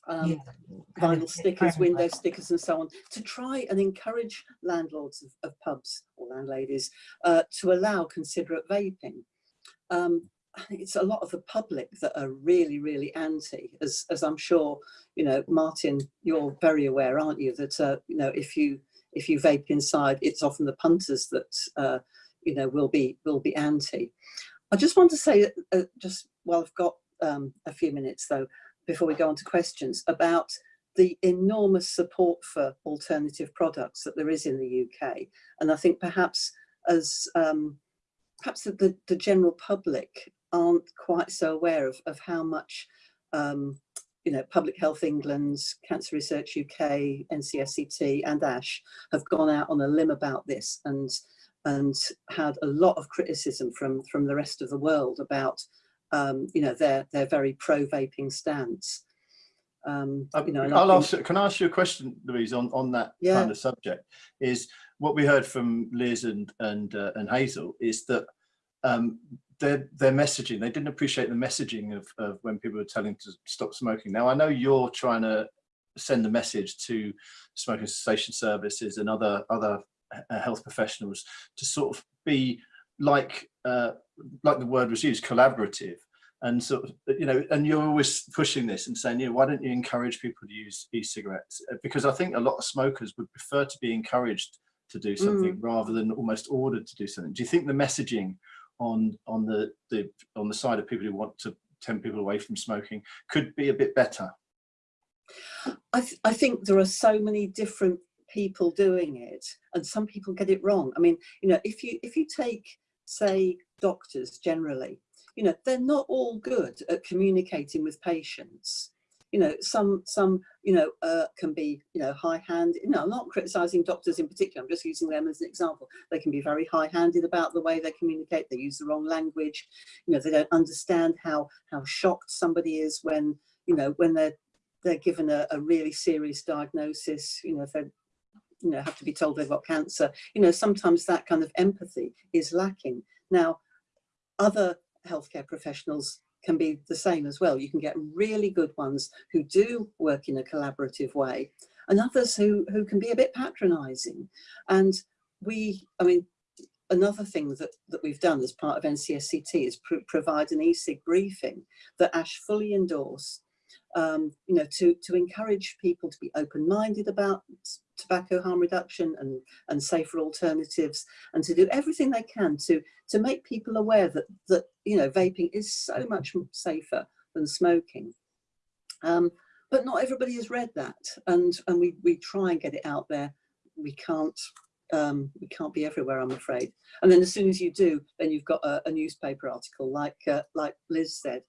Um, Yeah, vinyl stickers, window stickers and so on, to try and encourage landlords of, of pubs or landladies uh, to allow considerate vaping. Um, It's a lot of the public that are really, really anti, as, as I'm sure, you know, Martin, you're very aware, aren't you, that, uh, you know, if you if you vape inside, it's often the punters that, uh, you know, will be will be anti. I just want to say, uh, just while I've got um, a few minutes though, before we go on to questions, about the enormous support for alternative products that there is in the UK. And I think perhaps as um, perhaps the, the general public aren't quite so aware of, of how much um, you know, Public Health England, Cancer Research UK, NCSCT and ASH have gone out on a limb about this and and had a lot of criticism from from the rest of the world about um, you know their their very pro vaping stance. Um, Um, you know, I I'll ask, can I ask you a question, Louise, on, on that Yeah. kind of subject? Is what we heard from Liz and and uh, and Hazel is that um, their their messaging. They didn't appreciate the messaging of, of when people were telling to stop smoking. Now I know you're trying to send the message to smoking cessation services and other other uh, health professionals to sort of be like uh, like the word was used, collaborative, and sort of you know, and you're always pushing this and saying, you know, why don't you encourage people to use e-cigarettes? Uh, Because I think a lot of smokers would prefer to be encouraged to do something rather than almost ordered to do something. Do you think the messaging on on the the on the side of people who want to tempt people away from smoking could be a bit better? I, th I think there are so many different people doing it and some people get it wrong. I mean, you know, if you if you take, say, doctors generally, you know, they're not all good at communicating with patients. You know, some some you know uh, can be you know high-handed. You know, I'm not criticizing doctors in particular. I'm just using them as an example. They can be very high-handed about the way they communicate. They use the wrong language. You know, they don't understand how how shocked somebody is when you know when they're they're given a, a really serious diagnosis. You know, if they're you know have to be told they've got cancer. You know, sometimes that kind of empathy is lacking. Now, other healthcare professionals can be the same as well. You can get really good ones who do work in a collaborative way and others who, who can be a bit patronizing. And we, I mean, another thing that, that we've done as part of NCSCT is pr provide an e-cig briefing that Ash fully endorsed um, you know, to, to encourage people to be open-minded about tobacco harm reduction and, and safer alternatives and to do everything they can to, to make people aware that, that, you know, vaping is so much safer than smoking. Um, but not everybody has read that and, and we, we try and get it out there. We can't, um, we can't be everywhere, I'm afraid. And then as soon as you do, then you've got a, a newspaper article like, uh, like Liz said,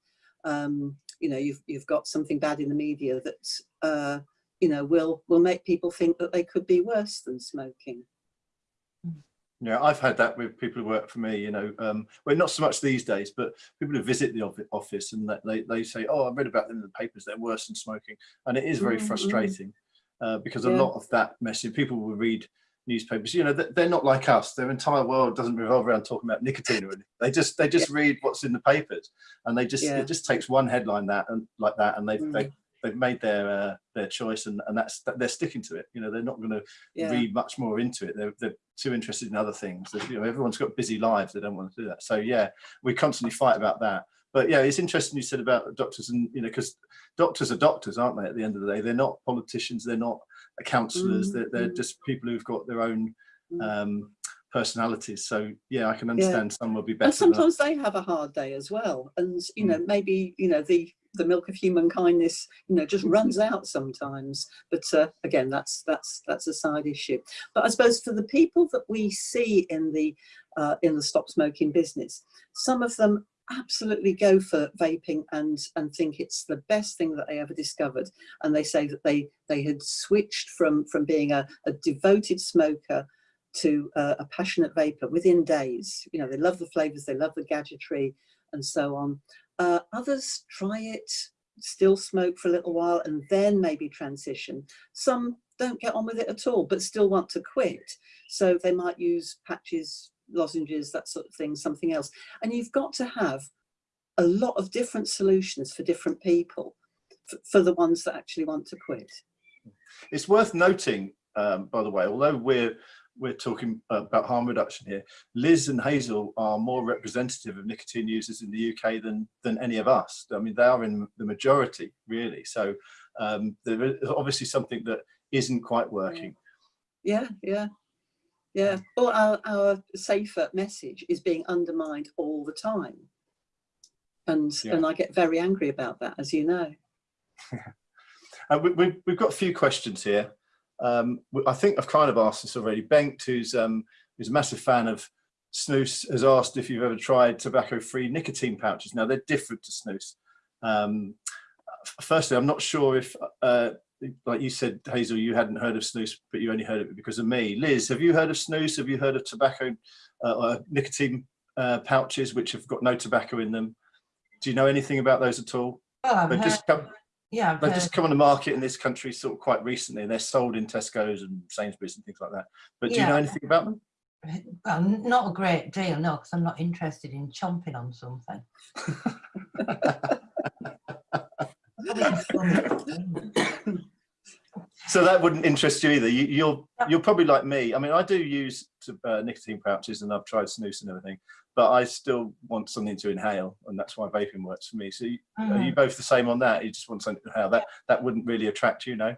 um, you know, you've, you've got something bad in the media that, uh, you know, will, will make people think that they could be worse than smoking. Yeah, I've had that with people who work for me, you know, um, well, not so much these days, but people who visit the office and that they, they say, oh, I read about them in the papers, they're worse than smoking. And it is very Mm, mm. frustrating uh, because a lot of that message, people will read newspapers, you know, they- they're not like us. Their entire world doesn't revolve around talking about nicotine or anything. They just, they just read what's in the papers and they just, Yeah. it just takes one headline that and like that and they've, Mm. they, they've made their, uh, their choice and, and that's, they're sticking to it. You know, they're not going to Yeah. read much more into it. They're, they're too interested in other things. You know, everyone's got busy lives. They don't want to do that. So yeah, we constantly fight about that. But yeah, it's interesting you said about doctors and, you know, because doctors are doctors, aren't they? At the end of the day, they're not politicians. They're not counsellors. Mm, They're, they're mm. just people who've got their own Mm. um, personalities. So yeah, I can understand some will be better. And sometimes they have a hard day as well. And, you Mm. know, maybe, you know, the, the milk of human kindness, you know, just runs out sometimes. But uh, again, that's, that's, that's a side issue. But I suppose for the people that we see in the, uh, in the stop smoking business, some of them absolutely go for vaping and and think it's the best thing that they ever discovered and they say that they they had switched from from being a, a devoted smoker to uh, a passionate vaper within days. You know, they love the flavors, they love the gadgetry and so on. Uh, others try it, still smoke for a little while and then maybe transition. Some don't get on with it at all, but still want to quit. So they might use patches, lozenges, that sort of thing, something else. And you've got to have a lot of different solutions for different people, for, the ones that actually want to quit. It's worth noting, um, by the way, although we're we're talking about harm reduction here, Liz and Hazel are more representative of nicotine users in the UK than than any of us. I mean, they are in the majority, really. So um, there is obviously something that isn't quite working. Yeah, yeah, yeah. Well, our, our safer message is being undermined all the time. And, Yeah. and I get very angry about that, as you know. Uh, we, we, we've got a few questions here. Um, I think I've kind of asked this already. Bengt, who's, um, who's a massive fan of snus, has asked if you've ever tried tobacco-free nicotine pouches. Now, they're different to snus. Um, firstly, I'm not sure if, uh, like you said, Hazel, you hadn't heard of snus, but you only heard of it because of me. Liz, have you heard of snus? Have you heard of tobacco, uh, or nicotine uh, pouches which have got no tobacco in them? Do you know anything about those at all? Well, I've They've heard, just come, yeah, I've They've just come on the market in this country sort of quite recently. and They're sold in Tesco's and Sainsbury's and things like that. But do you know anything about them? Well, not a great deal, no, because I'm not interested in chomping on something. Probably just one- So that wouldn't interest you either. You, you're you're probably like me. I mean, I do use uh, nicotine pouches and I've tried snus and everything, but I still want something to inhale, and that's why vaping works for me. So you, are you Mhm. both the same on that? You just want something to inhale. That that wouldn't really attract you, no?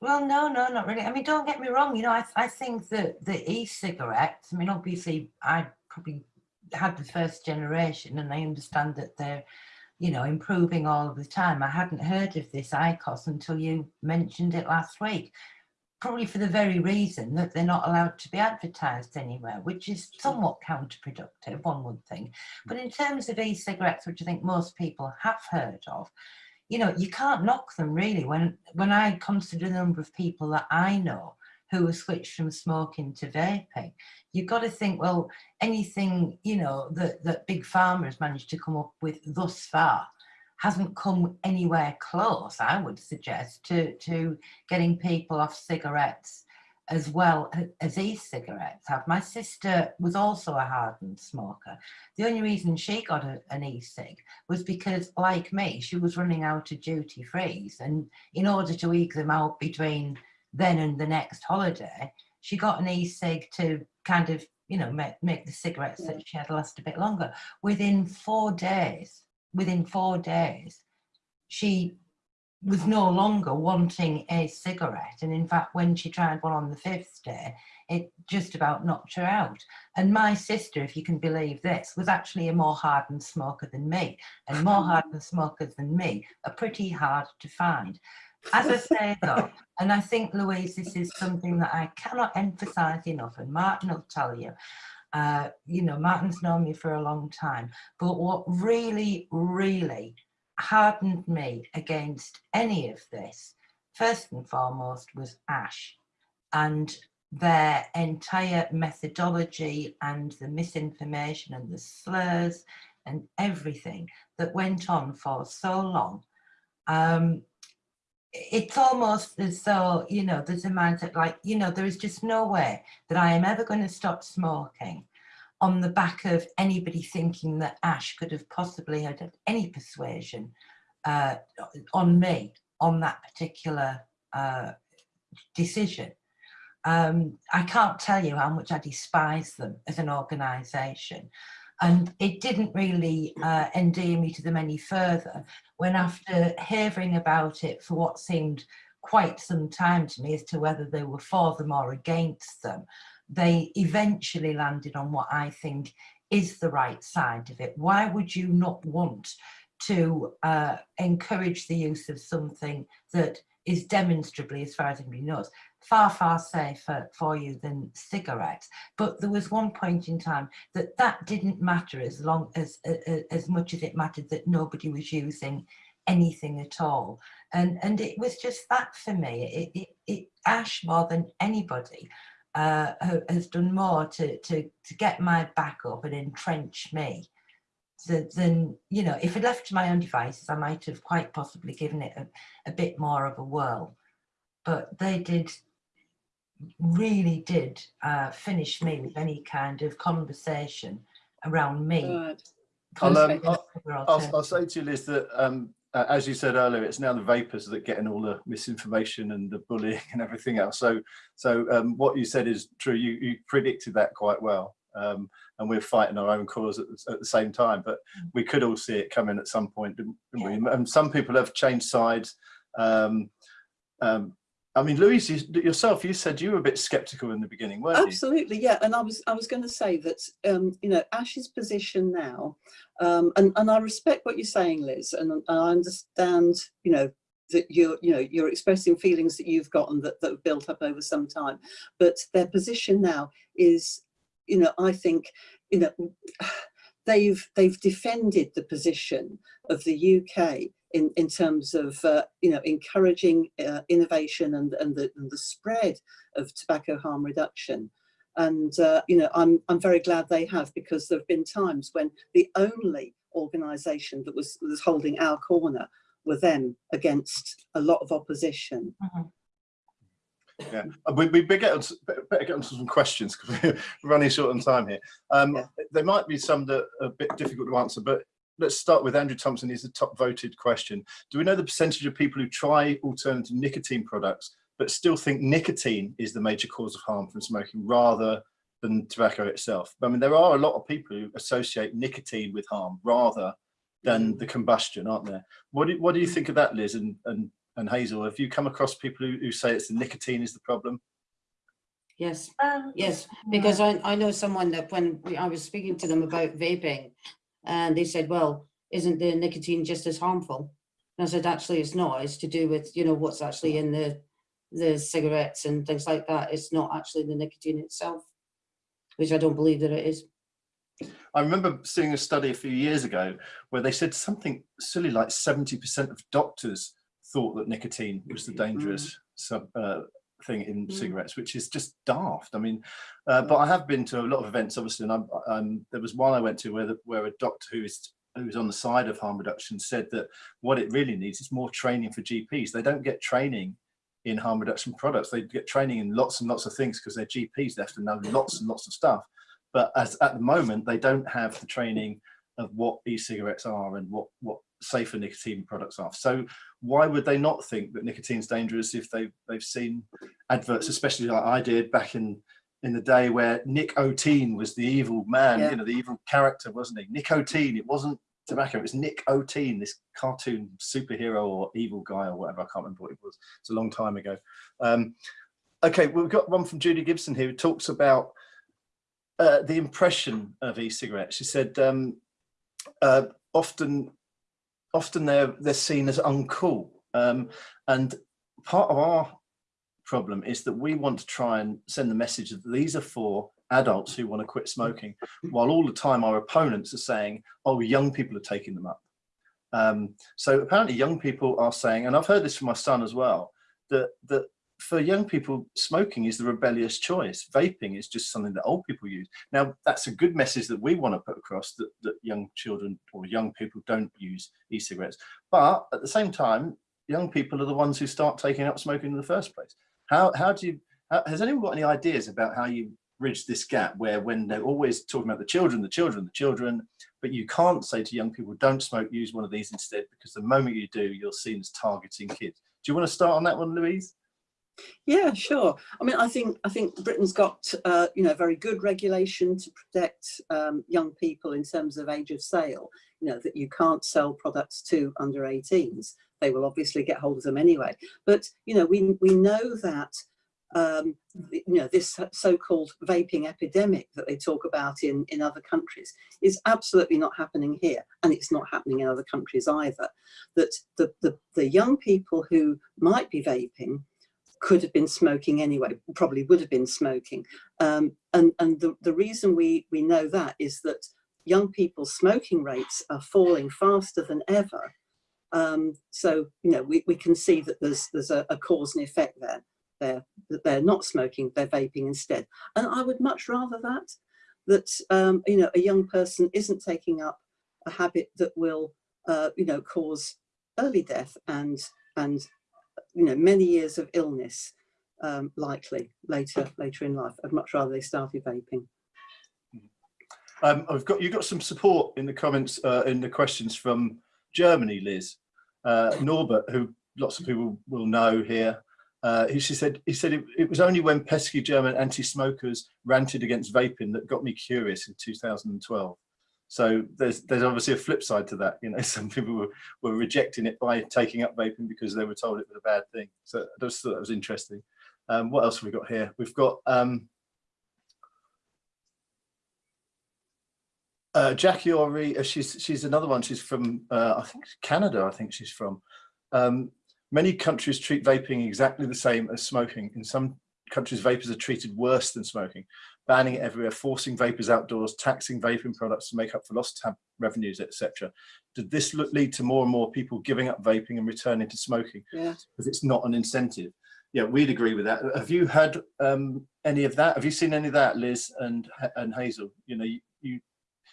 Well, no, no, not really. I mean, don't get me wrong. You know, I, I think that the e-cigarettes. I mean, obviously, I probably had the first generation, and I understand that they're, you know, improving all of the time. I hadn't heard of this IQOS until you mentioned it last week. Probably for the very reason that they're not allowed to be advertised anywhere, which is somewhat counterproductive, one would think. But in terms of e-cigarettes, which I think most people have heard of, you know, you can't knock them really. When when I consider the number of people that I know who have switched from smoking to vaping, you've got to think, well, anything, you know, that, that Big Pharma has managed to come up with thus far hasn't come anywhere close, I would suggest, to, to getting people off cigarettes as well as e-cigarettes have. My sister was also a hardened smoker. The only reason she got a, an e-cig was because, like me, she was running out of duty frees. And in order to eke them out between then and the next holiday, she got an e-cig to kind of, you know, make, make the cigarettes that she had last a bit longer. Within four days, within four days, she was no longer wanting a cigarette. And in fact, when she tried one on the fifth day, it just about knocked her out. And my sister, if you can believe this, was actually a more hardened smoker than me. And more hardened smokers than me are pretty hard to find. As I say though, and I think Louise, this is something that I cannot emphasize enough, and Martin will tell you, uh, you know, Martin's known me for a long time, but what really, really hardened me against any of this, first and foremost, was Ash and their entire methodology and the misinformation and the slurs and everything that went on for so long. Um, it's almost as though, you know, there's a mindset like, you know, there is just no way that I am ever going to stop smoking on the back of anybody thinking that Ash could have possibly had any persuasion uh, on me on that particular uh, decision. Um, I can't tell you how much I despise them as an organisation. And it didn't really uh, endear me to them any further when after hearing about it for what seemed quite some time to me as to whether they were for them or against them, they eventually landed on what I think is the right side of it. Why would you not want to uh, encourage the use of something that is demonstrably, as far as anybody knows, far, far safer for you than cigarettes. But there was one point in time that that didn't matter as long as, as, as much as it mattered that nobody was using anything at all. And, and it was just that for me. It, it, it Ash more than anybody uh, has done more to, to, to get my back up and entrench me than, than, you know, if it left to my own devices, I might have quite possibly given it a, a bit more of a whirl. But they did, really did uh, finish me with any kind of conversation around me. Right. I'll, um, I'll- I'll, I'll say to you, Liz, that um, uh, as you said earlier, it's now the vapers that are getting all the misinformation and the bullying and everything else. So, so um, what you said is true. You, you predicted that quite well. Um, and we're fighting our own cause at the, at the same time, but we could all see it coming at some point, didn't, didn't we? And some people have changed sides. Um, um, I mean, Louise, you, yourself, you said you were a bit sceptical in the beginning, weren't you? Absolutely, yeah. And I was I was going to say that um, you know Ash's position now, um, and and I respect what you're saying, Liz, and, and I understand you know that you're you know you're expressing feelings that you've gotten that that have built up over some time, but their position now is you know I think you know they've they've defended the position of the UK in, in terms of uh, you know encouraging uh, innovation and, and, the, and the spread of tobacco harm reduction. And uh, you know I'm I'm very glad they have because there have been times when the only organisation that was was holding our corner were them against a lot of opposition. Mhm. Yeah, Uh, we, we better get, on, to- better get on to some questions because we're running short on time here. Um, Yeah. There might be some that are a bit difficult to answer, but let's start with Andrew Thompson. Is the top voted question. Do we know the percentage of people who try alternative nicotine products but still think nicotine is the major cause of harm from smoking rather than tobacco itself? I mean, there are a lot of people who associate nicotine with harm rather than the combustion, aren't there? What do, what do you think of that, Liz and, and, and Hazel? Have you come across people who, who say it's the nicotine is the problem? Yes, Um, yes, because I, I know someone that when we- I was speaking to them about vaping, and they said, well, isn't the nicotine just as harmful? And I said, actually, it's not. It's to do with, you know, what's actually in the, the cigarettes and things like that. It's not actually the nicotine itself, which I don't believe that it is. I remember seeing a study a few years ago where they said something silly like 70% of doctors thought that nicotine was the dangerous sub, uh, thing in Mm. cigarettes, which is just daft. I mean, uh, but I have been to a lot of events, obviously, and I'm, um, there was one I went to where, the, where a doctor who is who's on the side of harm reduction said that what it really needs is more training for GPs. They don't get training in harm reduction products. They get training in lots and lots of things because they're GPs. They have to know lots and lots of stuff. But as at the moment, they don't have the training of what e-cigarettes are and what what safer nicotine products are. So why would they not think that nicotine's dangerous if they they've seen adverts, especially like I did back in in the day where Nick O'Teen was the evil man, Yeah. you know, the evil character, wasn't he? Nicotine. It wasn't tobacco. It was Nick O'Teen, this cartoon superhero or evil guy or whatever. I can't remember what it was. It's a long time ago. Um, okay, we've got one from Judy Gibson here who talks about uh, the impression of e-cigarettes. She said um, uh, often, often they're they're seen as uncool, um, and part of our problem is that we want to try and send the message that these are for adults who want to quit smoking, while all the time our opponents are saying, "Oh, young people are taking them up." Um, so apparently, young people are saying, and I've heard this from my son as well, that that for young people, smoking is the rebellious choice. Vaping is just something that old people use. Now, that's a good message that we want to put across that, that young children or young people don't use e-cigarettes. But at the same time, young people are the ones who start taking up smoking in the first place. How, how do you, how, has anyone got any ideas about how you bridge this gap where when they're always talking about the children, the children, the children, but you can't say to young people, don't smoke, use one of these instead, because the moment you do, you're seen as targeting kids. Do you want to start on that one, Louise? Yeah, sure. I mean, I think I think Britain's got uh, you know very good regulation to protect um, young people in terms of age of sale. You know that you can't sell products to under 18s. They will obviously get hold of them anyway. But you know we we know that um, you know this so-called vaping epidemic that they talk about in in other countries is absolutely not happening here, and it's not happening in other countries either. That the the, the young people who might be vaping could have been smoking anyway, probably would have been smoking. Um, and and the, the reason we, we know that is that young people's smoking rates are falling faster than ever. Um, so, you know, we, we can see that there's, there's a, a cause and effect there. They're, that they're not smoking, they're vaping instead. And I would much rather that, that, um, you know, a young person isn't taking up a habit that will, uh, you know, cause early death and, and you know, many years of illness um, likely later later in life. I'd much rather they started vaping. Um, I've got you got some support in the comments uh, in the questions from Germany, Liz. Uh, Norbert, who lots of people will know here, uh, he she said he said it, it was only when pesky German anti-smokers ranted against vaping that got me curious in 2012. So there's there's obviously a flip side to that. You know, some people were, were rejecting it by taking up vaping because they were told it was a bad thing. So I just thought that was interesting. Um, what else have we got here? We've got um, uh, Jackie Ori. Uh, she's she's another one. She's from uh, I think Canada. I think she's from. Um, many countries treat vaping exactly the same as smoking. In some countries, vapers are treated worse than smoking banning it everywhere, forcing vapers outdoors, taxing vaping products to make up for lost tab revenues, etc. Did this look, lead to more and more people giving up vaping and returning to smoking? Yeah. Because it's not an incentive. Yeah, we'd agree with that. Have you had um, any of that? Have you seen any of that, Liz and and Hazel? You know, you, you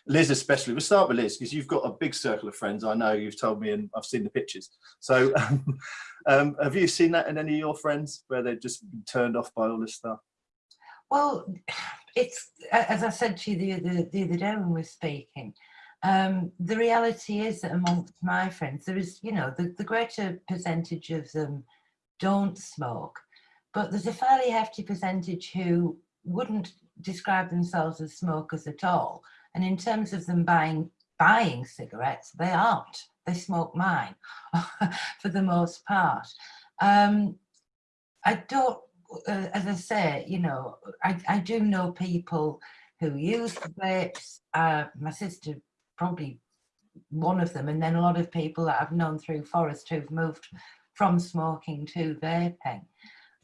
Liz especially. We'll start with Liz because you've got a big circle of friends. I know you've told me and I've seen the pictures. So um, um, have you seen that in any of your friends where they've just been turned off by all this stuff? Well, it's as I said to you the other, the other day when we were speaking. Um, the reality is that amongst my friends, there is, you know, the, the greater percentage of them don't smoke, but there's a fairly hefty percentage who wouldn't describe themselves as smokers at all. And in terms of them buying buying cigarettes, they aren't. They smoke mine for the most part. Um, I don't, uh, as I say, you know, I, I do know people who use vapes. Uh, my sister probably one of them, and then a lot of people that I've known through Forest who've moved from smoking to vaping.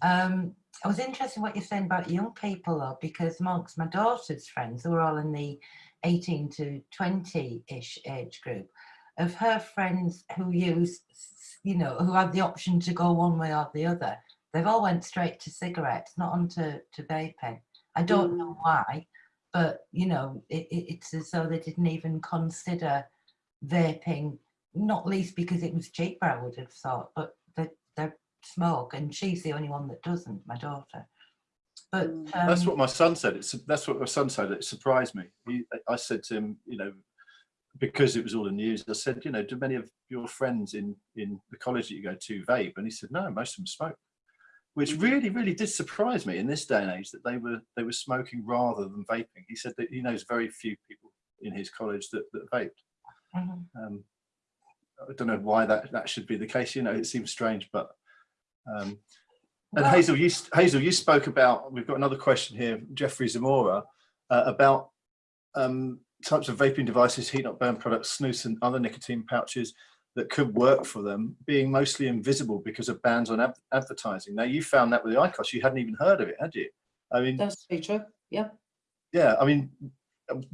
Um, I was interested in what you're saying about young people though, because amongst my daughter's friends, who are all in the 18 to 20-ish age group, of her friends who use, you know, who had the option to go one way or the other, they've all went straight to cigarettes, not onto to vaping. I don't know why, but you know, it, it, it's as though they didn't even consider vaping, not least because it was cheaper, I would have thought, but they, they smoke and she's the only one that doesn't, my daughter. But um, That's what my son said. It's that's what my son said. It surprised me. He, I said to him, you know, because it was all in the news. I said, you know, do many of your friends in in the college that you go to vape? And he said, no, most of them smoke, which really, really did surprise me in this day and age that they were they were smoking rather than vaping. He said that he knows very few people in his college that that vaped. mhm. Um, I don't know why that that should be the case. You know, it seems strange, but um, and Well- Hazel, you Hazel, you spoke about. We've got another question here, Jeffrey Zamora, uh, about um, types of vaping devices, heat not burn products, snus, and other nicotine pouches that could work for them, being mostly invisible because of bans on ad advertising. Now, you found that with the IQOS. You hadn't even heard of it, had you? I mean, That's very true. Yeah. yeah. I mean,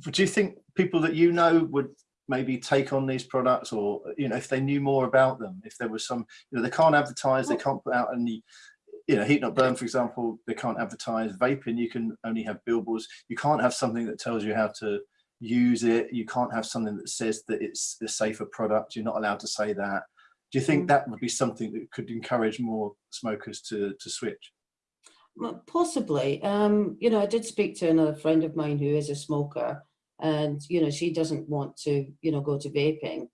do you think people that you know would maybe take on these products, or you know, if they knew more about them, if there was some, you know, they can't advertise, they can't put out any you know, heat not burn, for example, they can't advertise vaping. You can only have billboards. You can't have something that tells you how to use it. You can't have something that says that it's a safer product. You're not allowed to say that. Do you think Mm. that would be something that could encourage more smokers to to switch? Well, Possibly. Um, you know, I did speak to another friend of mine who is a smoker, and you know, she doesn't want to, you know, go to vaping.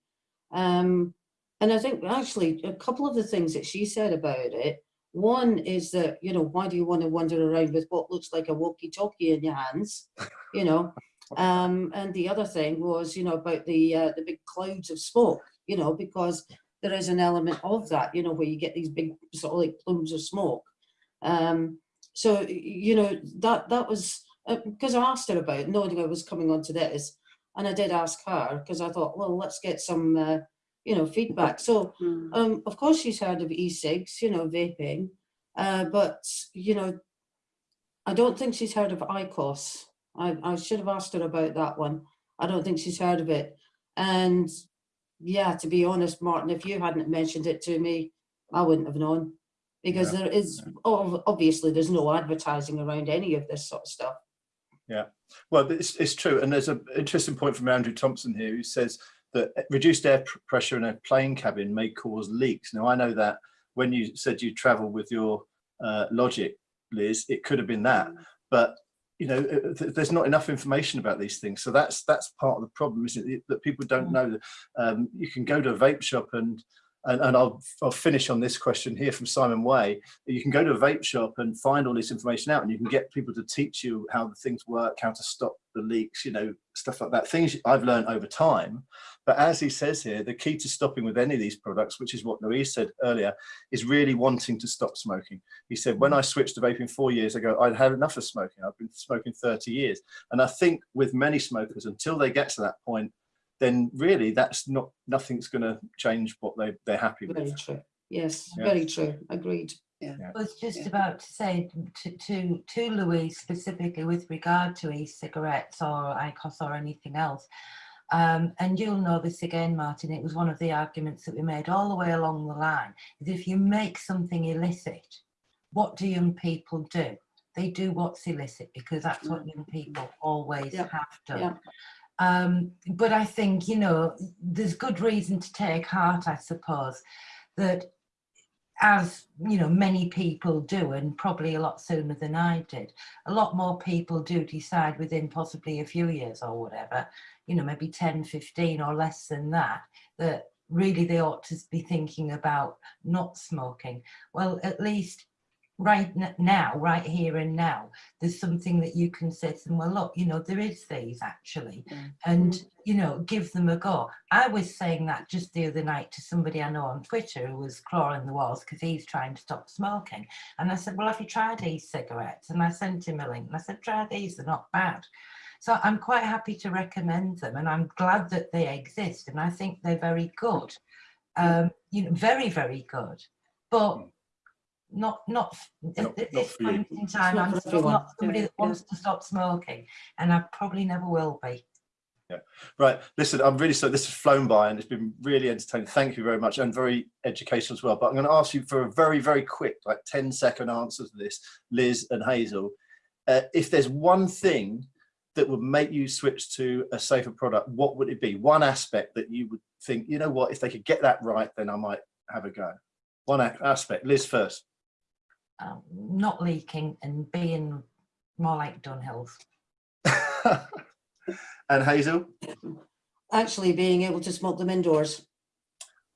Um, and I think actually a couple of the things that she said about it. One is that you know, why do you want to wander around with what looks like a walkie-talkie in your hands? You know, um, and the other thing was, you know, about the uh, the big clouds of smoke. You know, because there is an element of that. You know, where you get these big sort of like plumes of smoke. Um, so you know that that was because I asked her about it, knowing I was coming on to this, and I did ask her because I thought, well, let's get some uh, you know feedback. So Mm. um, of course she's heard of e-cigs, you know, vaping, uh, but you know, I don't think she's heard of IQOS. I, I should have asked her about that one. I don't think she's heard of it. And yeah, to be honest, Martin, if you hadn't mentioned it to me, I wouldn't have known. Because Yeah, there is, ob- obviously, there's no advertising around any of this sort of stuff. Yeah, well, it's, it's true. And there's an interesting point from Andrew Thompson here who says that reduced air pr- pressure in a plane cabin may cause leaks. Now, I know that when you said you travel with your uh, Logic, Liz, it could have been that. But, you know, uh, there's not enough information about these things. So that's that's part of the problem, isn't it? That people don't know that um, you can go to a vape shop and and, and I'll, I'll finish on this question here from Simon Way. You can go to a vape shop and find all this information out and you can get people to teach you how the things work, how to stop the leaks, you know, stuff like that. Things I've learned over time. But as he says here, the key to stopping with any of these products, which is what Louise said earlier, is really wanting to stop smoking. He said, when I switched to vaping four years ago, I'd had enough of smoking. I've been smoking 30 years. And I think with many smokers, until they get to that point, then really that's not nothing's going to change what they they're happy Very with. true. Yes, Yeah. very true. Agreed. Yeah. I was just Yeah. about to say to, to, to Louise specifically with regard to e-cigarettes or IQOS or anything else. Um, and you'll know this again, Martin, it was one of the arguments that we made all the way along the line, is if you make something illicit, what do young people do? They do what's illicit because that's what young people always Yeah, have done. yeah. Um, but I think, you know, there's good reason to take heart, I suppose, that as, you know, many people do, and probably a lot sooner than I did, a lot more people do decide within possibly a few years or whatever, you know, maybe 10, 15 or less than that, that really they ought to be thinking about not smoking. Well, at least right now, right here and now, there's something that you can say to them, well, look, you know, there is these actually, Yeah. and, you know, give them a go. I was saying that just the other night to somebody I know on Twitter who was clawing the walls because he's trying to stop smoking. And I said, well, have you tried e-cigarettes? And I sent him a link and I said, try these, they're not bad. So I'm quite happy to recommend them and I'm glad that they exist and I think they're very good. Um, you know, very, very good. But not not Not- at not this you. point in time. not I'm for still not somebody that wants to stop smoking, and I probably never will be. Yeah. Right, listen, I'm really sorry, this has flown by and it's been really entertaining. Thank you very much and very educational as well. But I'm going to ask you for a very, very quick, like 10 second answer to this, Liz and Hazel. Uh, if there's one thing that would make you switch to a safer product, what would it be? One aspect that you would think, you know what, if they could get that right, then I might have a go. One aspect, Liz first. Um, not leaking and being more like Dunhills. and Hazel? Actually being able to smoke them indoors.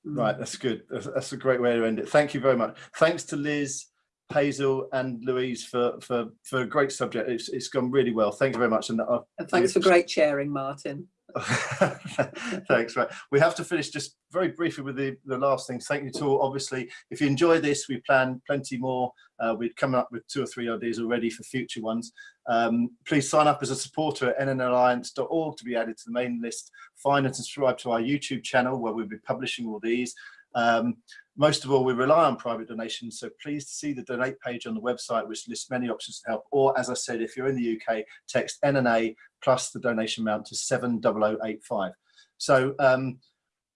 Right, that's good. That's, that's a great way to end it. Thank you very much. Thanks to Liz, Hazel, and Louise for for for a great subject. It's it's gone really well. Thank you very much. And uh, And thanks for great sharing, Martin. thanks. Right, we have to finish just very briefly with the the last things. Thank you to all. Obviously, if you enjoy this, we plan plenty more. Uh, we're coming up with two or three ideas already for future ones. Um, please sign up as a supporter at nnalliance.org to be added to the main list. Find and subscribe to our YouTube channel where we'll be publishing all these. Um, most of all, we rely on private donations, so please see the donate page on the website, which lists many options to help. Or, as I said, if you're in the UK, text NNA plus the donation amount to 70085. So um,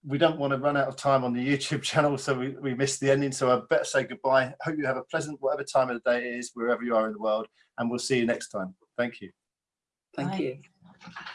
we don't want to run out of time on the YouTube channel, so we, we missed the ending. So I better say goodbye. Hope you have a pleasant, whatever time of the day it is, wherever you are in the world, and we'll see you next time. Thank you. Thank Bye. you.